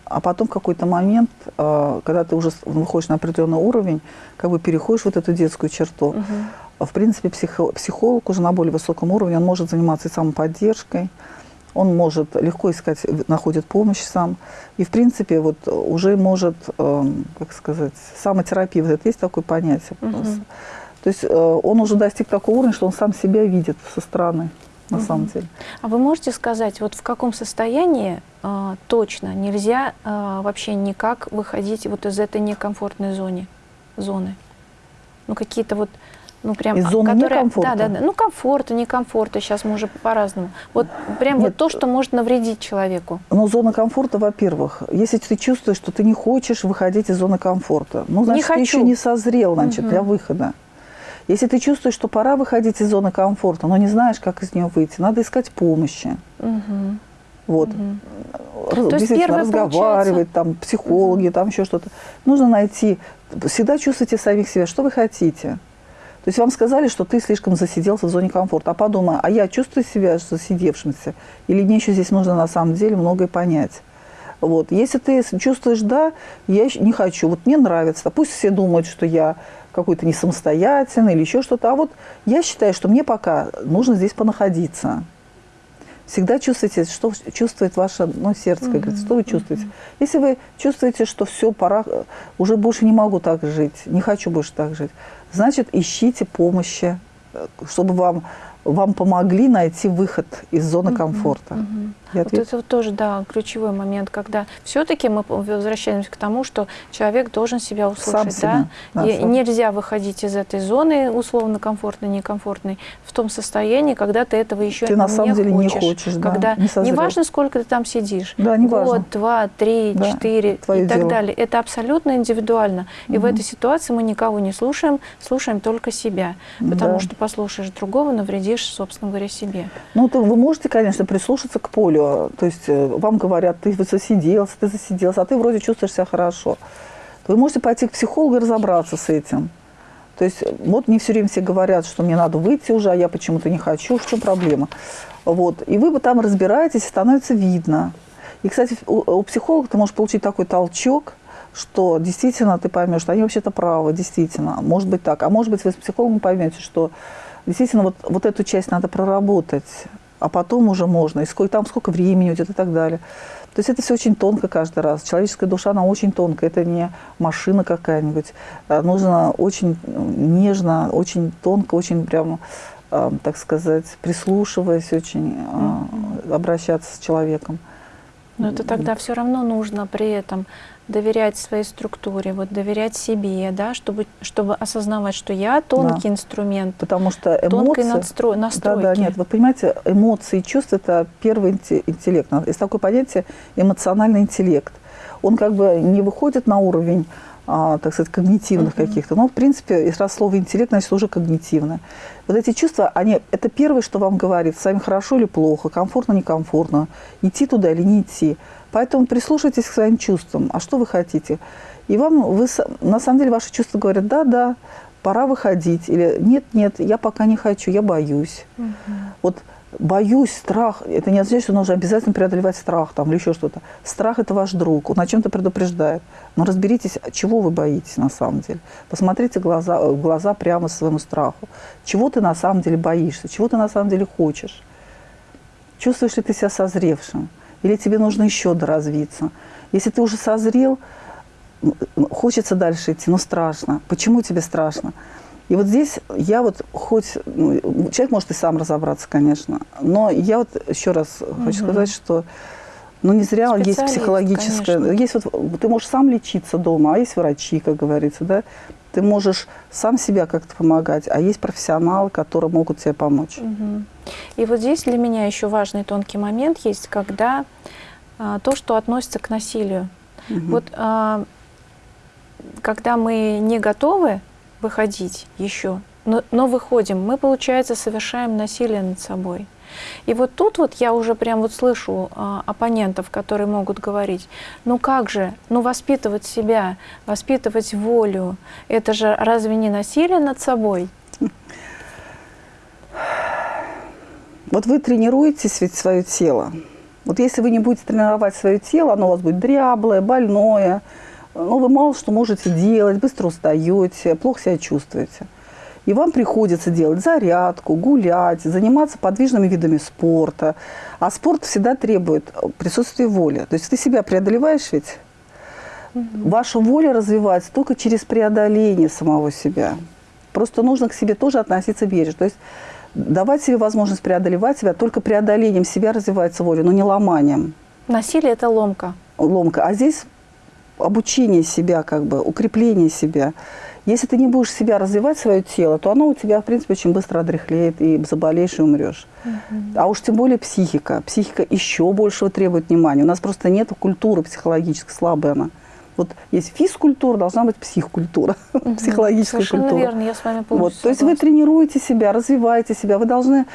А потом в какой-то момент, э, когда ты уже выходишь на определенный уровень, как бы переходишь вот эту детскую черту, угу в принципе, психо психолог уже на более высоком уровне, он может заниматься и самоподдержкой, он может легко искать, находит помощь сам. И, в принципе, вот уже может, э, как сказать, самотерапия, вот это есть такое понятие. Угу. То есть э, он уже достиг такого уровня, что он сам себя видит со стороны, на угу. самом деле. А вы можете сказать, вот в каком состоянии э, точно нельзя э, вообще никак выходить вот из этой некомфортной зоны? зоны? Ну, какие-то вот ну, прям, Из зоны которая, некомфорта? Да, да, да. Ну, комфорта, некомфорта, сейчас мы уже по-разному. Вот прям Нет, вот то, что может навредить человеку. Ну, зона комфорта, во-первых, если ты чувствуешь, что ты не хочешь выходить из зоны комфорта, ну, значит, не ты еще не созрел, значит, угу. для выхода. Если ты чувствуешь, что пора выходить из зоны комфорта, но не знаешь, как из нее выйти, надо искать помощи. Угу. Вот. Угу. Раз, действительно, разговаривать, там, психологи, угу. там еще что-то. Нужно найти, всегда чувствуйте самих себя, что вы хотите. То есть вам сказали, что ты слишком засиделся в зоне комфорта. А подумай, а я чувствую себя засидевшимся? Или мне еще здесь нужно на самом деле многое понять? Вот. Если ты чувствуешь, да, я не хочу, вот мне нравится, пусть все думают, что я какой-то не самостоятельный или еще что-то, а вот я считаю, что мне пока нужно здесь понаходиться. Всегда чувствуйте, что чувствует ваше ну, сердце, как говорится, что вы чувствуете. Если вы чувствуете, что все, пора, уже больше не могу так жить, не хочу больше так жить, значит, ищите помощи, э, чтобы вам вам помогли найти выход из зоны комфорта. Вот это вот тоже, да, ключевой момент, когда все-таки мы возвращаемся к тому, что человек должен себя услышать. Сам да? да, сам. Нельзя выходить из этой зоны условно комфортной, некомфортной в том состоянии, когда ты этого еще ты не, на самом деле хочешь. не хочешь. Когда да, не важно, сколько ты там сидишь. Да, не Год, важно. два, три, да, четыре и так дело. далее. Это абсолютно индивидуально. И угу. в этой ситуации мы никого не слушаем, слушаем только себя. Потому да. что послушаешь другого, навредишь, собственно говоря, себе. Ну, то вы можете, конечно, прислушаться к полю то есть э, вам говорят, ты засиделся, ты засиделся, а ты вроде чувствуешь себя хорошо. Вы можете пойти к психологу и разобраться с этим. То есть вот мне все время все говорят, что мне надо выйти уже, а я почему-то не хочу, в чем проблема. Вот. И вы бы там разбираетесь, становится видно. И, кстати, у, у психолога ты можешь получить такой толчок, что действительно ты поймешь, что они вообще-то правы, действительно, может быть так. А может быть вы с психологом поймете, что действительно вот, вот эту часть надо проработать а потом уже можно, и сколько, там сколько времени уйдет и так далее. То есть это все очень тонко каждый раз. Человеческая душа, она очень тонкая, это не машина какая-нибудь. А нужно очень нежно, очень тонко, очень прямо, э, так сказать, прислушиваясь, очень э, обращаться с человеком. Но это тогда все равно нужно при этом доверять своей структуре, вот доверять себе, да, чтобы, чтобы осознавать, что я тонкий да. инструмент, Потому что эмоции, тонкой надстро... настройки. Да, да, нет, вы понимаете, эмоции и чувства – это первый интеллект. Есть такое понятие эмоциональный интеллект. Он как бы не выходит на уровень а, так сказать, когнитивных uh -huh. каких-то. Но, в принципе, раз слово интеллект, значит, уже когнитивное. Вот эти чувства, они, это первое, что вам говорит, с вами хорошо или плохо, комфортно, некомфортно, идти туда или не идти. Поэтому прислушайтесь к своим чувствам. А что вы хотите? И вам, вы, на самом деле, ваши чувства говорят, да, да, пора выходить. Или нет, нет, я пока не хочу, я боюсь. Угу. Вот боюсь, страх, это не означает, что нужно обязательно преодолевать страх там, или еще что-то. Страх – это ваш друг, он о чем-то предупреждает. Но разберитесь, чего вы боитесь на самом деле. Посмотрите глаза, в глаза прямо своему страху. Чего ты на самом деле боишься, чего ты на самом деле хочешь. Чувствуешь ли ты себя созревшим? Или тебе нужно еще доразвиться? Если ты уже созрел, хочется дальше идти, но страшно. Почему тебе страшно? И вот здесь я вот хоть... Ну, человек может и сам разобраться, конечно. Но я вот еще раз угу. хочу сказать, что ну, не зря есть психологическое... Конечно. Есть вот, ты можешь сам лечиться дома, а есть врачи, как говорится, да? Ты можешь сам себя как-то помогать, а есть профессионалы, которые могут тебе помочь. Угу. И вот здесь для меня еще важный тонкий момент есть, когда а, то, что относится к насилию. Угу. Вот а, когда мы не готовы выходить еще, но, но выходим, мы, получается, совершаем насилие над собой. И вот тут вот я уже прям вот слышу а, оппонентов, которые могут говорить, ну как же, ну воспитывать себя, воспитывать волю, это же разве не насилие над собой? Вот вы тренируетесь ведь свое тело. Вот если вы не будете тренировать свое тело, оно у вас будет дряблое, больное, ну, вы мало что можете делать, быстро устаете, плохо себя чувствуете. И вам приходится делать зарядку, гулять, заниматься подвижными видами спорта. А спорт всегда требует присутствия воли. То есть ты себя преодолеваешь ведь? Угу. Ваша воля развивается только через преодоление самого себя. Просто нужно к себе тоже относиться бережно. То есть давать себе возможность преодолевать себя, только преодолением себя развивается воля, но не ломанием. Насилие – это ломка. Ломка. А здесь обучение себя, как бы, укрепление себя. Если ты не будешь себя развивать, свое тело, то оно у тебя, в принципе, очень быстро одряхлеет, и заболеешь, и умрешь. Uh -huh. А уж тем более психика. Психика еще большего требует внимания. У нас просто нет культуры психологической, слабая она. Вот есть физкультура, должна быть психкультура, угу. психологическая Совершенно культура. верно, я с вами полностью вот, То есть вы тренируете себя, развиваете себя, вы должны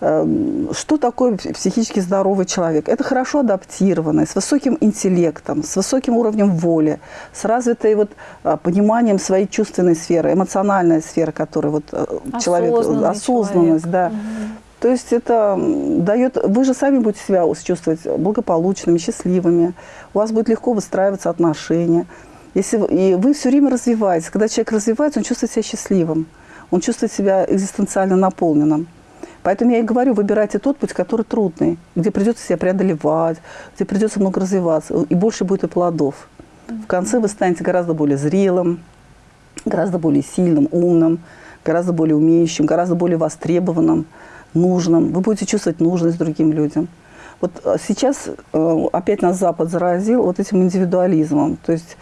что такое психически здоровый человек? Это хорошо адаптированный, с высоким интеллектом, с высоким уровнем воли, с развитой вот а, пониманием своей чувственной сферы, эмоциональной сферы, которая вот э, человек, осознанность, человек. да. Угу. То есть это дает, вы же сами будете себя чувствовать благополучными, счастливыми, у вас будет легко выстраиваться отношения. Если, и вы все время развиваетесь. Когда человек развивается, он чувствует себя счастливым, он чувствует себя экзистенциально наполненным. Поэтому я и говорю, выбирайте тот путь, который трудный, где придется себя преодолевать, где придется много развиваться, и больше будет и плодов. В конце вы станете гораздо более зрелым, гораздо более сильным, умным, гораздо более умеющим, гораздо более востребованным, нужным. Вы будете чувствовать нужность другим людям. Вот э, сейчас э, опять нас Запад заразил вот этим индивидуализмом. То есть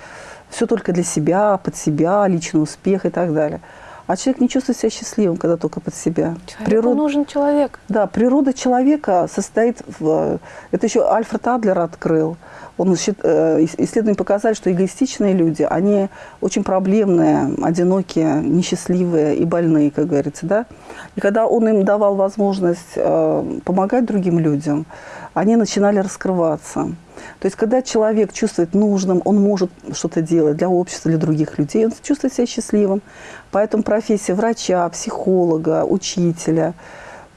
все только для себя, под себя, личный успех и так далее. А человек не чувствует себя счастливым, когда только под себя. Человеку Природ... нужен человек. Да, природа человека состоит в... Это еще Альфред Адлер открыл. Он, э, исследования показали, что эгоистичные люди, они очень проблемные, одинокие, несчастливые и больные, как говорится. Да? И когда он им давал возможность э, помогать другим людям, они начинали раскрываться. То есть, когда человек чувствует нужным, он может что-то делать для общества, для других людей, он чувствует себя счастливым. Поэтому профессия врача, психолога, учителя,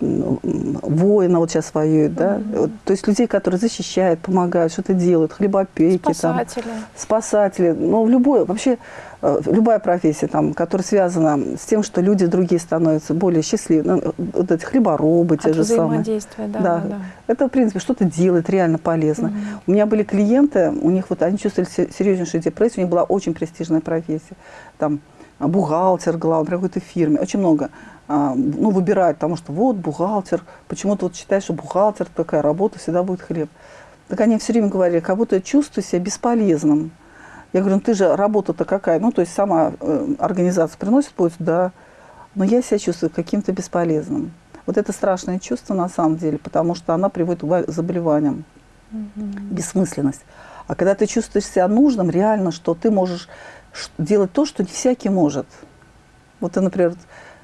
воина вот сейчас воюют, да, mm -hmm. то есть людей, которые защищают, помогают, что-то делают, хлебопеки, спасатели, там, спасатели, ну, в любой, вообще Э, любая профессия, там, которая связана с тем, что люди другие становятся более счастливыми, ну, вот эти хлеборобы те От же самые. Да, да. да. да. Это, в принципе, что-то делает реально полезно. Угу. У меня были клиенты, у них вот они чувствовали серьезнейшую депрессию, у них была очень престижная профессия. Там бухгалтер главный какой-то фирме, очень много. А, ну, выбирают, потому что вот бухгалтер, почему-то вот считаешь, что бухгалтер такая работа, всегда будет хлеб. Так они все время говорили, как будто я чувствую себя бесполезным. Я говорю, ну ты же работа-то какая? Ну, то есть сама э, организация приносит пользу, да. Но я себя чувствую каким-то бесполезным. Вот это страшное чувство на самом деле, потому что она приводит к заболеваниям. Угу. Бессмысленность. А когда ты чувствуешь себя нужным, реально, что ты можешь делать то, что не всякий может. Вот ты, например,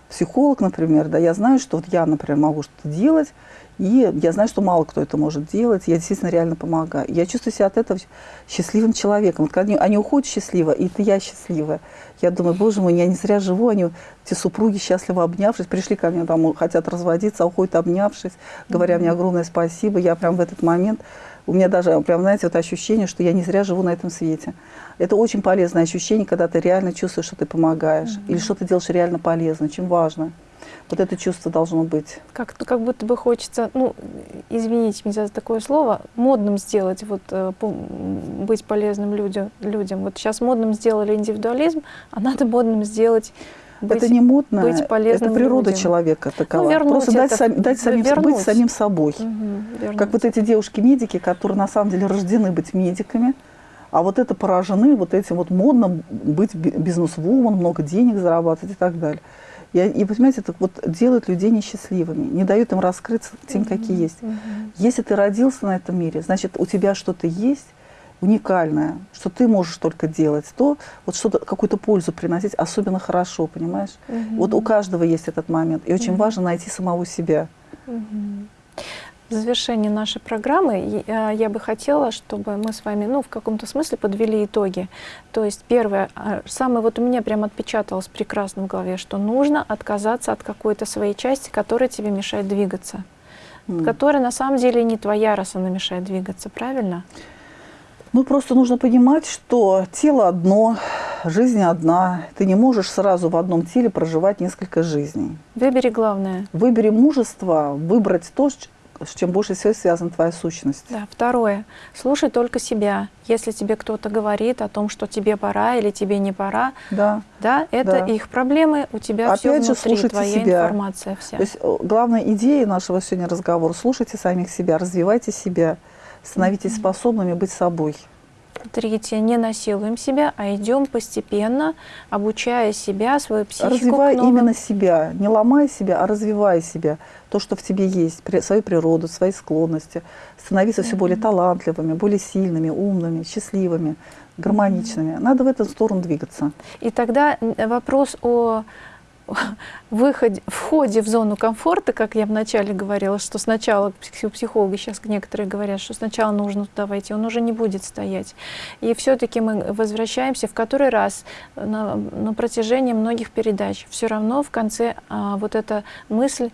психолог, например, да, я знаю, что вот я, например, могу что-то делать, и я знаю, что мало кто это может делать. Я действительно реально помогаю. Я чувствую себя от этого счастливым человеком. Вот когда они, они уходят счастливо, и это я счастливая. Я думаю, боже мой, я не зря живу. Они, те супруги, счастливо обнявшись, пришли ко мне, там, хотят разводиться, а уходят обнявшись, говоря mm -hmm. мне огромное спасибо. Я прям в этот момент, у меня даже, прям, знаете, вот ощущение, что я не зря живу на этом свете. Это очень полезное ощущение, когда ты реально чувствуешь, что ты помогаешь. -hmm. Или что ты делаешь реально полезно, очень важно. Вот это чувство должно быть. Как, как будто бы хочется, ну, извините меня за такое слово, модным сделать, вот, э, быть полезным людям, людям. Вот сейчас модным сделали индивидуализм, а надо модным сделать быть, это не модно, быть полезным это природа людям. человека такова. Ну, вернуть Просто дать, сам, дать самим, быть самим собой. Угу, как вот эти девушки-медики, которые на самом деле рождены быть медиками, а вот это поражены вот этим вот модно быть бизнес-вумен, много денег зарабатывать и так далее. И, и понимаете, это вот делают людей несчастливыми, не дают им раскрыться тем, mm -hmm. какие есть. Mm -hmm. Если ты родился на этом мире, значит, у тебя что-то есть уникальное, что ты можешь только делать то, вот что-то, какую-то пользу приносить, особенно хорошо, понимаешь? Mm -hmm. Вот у каждого есть этот момент. И очень mm -hmm. важно найти самого себя. Mm -hmm. В завершении нашей программы а, я бы хотела, чтобы мы с вами, ну, в каком-то смысле подвели итоги. То есть первое, а, самое вот у меня прям отпечаталось прекрасно в голове, что нужно отказаться от какой-то своей части, которая тебе мешает двигаться. Mm. Которая на самом деле не твоя, раз она мешает двигаться, правильно? Ну, просто нужно понимать, что тело одно, жизнь одна. Ты не можешь сразу в одном теле проживать несколько жизней. Выбери главное. Выбери мужество, выбрать то, с чем больше всего связана твоя сущность. Да. Второе. Слушай только себя. Если тебе кто-то говорит о том, что тебе пора или тебе не пора, да, да это да. их проблемы, у тебя Опять все же, внутри, слушайте твоя себя. информация вся. То есть главная идея нашего сегодня разговора – слушайте самих себя, развивайте себя, становитесь mm -hmm. способными быть собой. Третье, не насилуем себя, а идем постепенно, обучая себя, свою психику. Развивая новым... именно себя, не ломая себя, а развивая себя. То, что в тебе есть, свою природу, свои склонности. Становиться mm -hmm. все более талантливыми, более сильными, умными, счастливыми, гармоничными. Mm -hmm. Надо в эту сторону двигаться. И тогда вопрос о выходе, входе в зону комфорта, как я вначале говорила, что сначала психологи сейчас некоторые говорят, что сначала нужно туда войти, он уже не будет стоять. И все-таки мы возвращаемся в который раз на, на протяжении многих передач. Все равно в конце а, вот эта мысль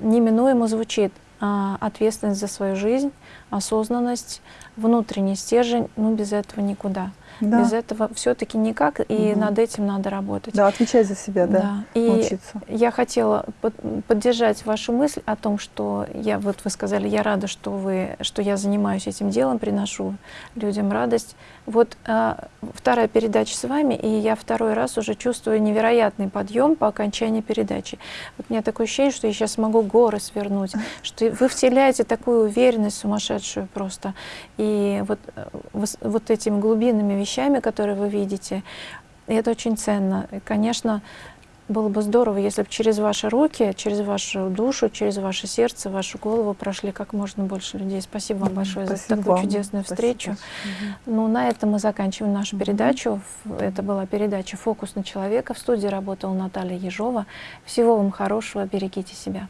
неминуемо звучит. А, ответственность за свою жизнь, осознанность, внутренний стержень, ну без этого никуда. Да. Без этого все-таки никак, и угу. над этим надо работать. Да, отвечать за себя, да, да. И учиться. я хотела под, поддержать вашу мысль о том, что я, вот вы сказали, я рада, что, вы, что я занимаюсь этим делом, приношу людям радость. Вот а, вторая передача с вами, и я второй раз уже чувствую невероятный подъем по окончании передачи. Вот у меня такое ощущение, что я сейчас могу горы свернуть, что вы вселяете такую уверенность сумасшедшую просто. И вот, э, вот этими глубинными вещами, которые вы видите, и это очень ценно. И, конечно, было бы здорово, если бы через ваши руки, через вашу душу, через ваше сердце, вашу голову прошли как можно больше людей. Спасибо вам большое Спасибо за такую вам. чудесную встречу. Спасибо. Ну, на этом мы заканчиваем нашу передачу. Это была передача «Фокус на человека». В студии работала Наталья Ежова. Всего вам хорошего, берегите себя.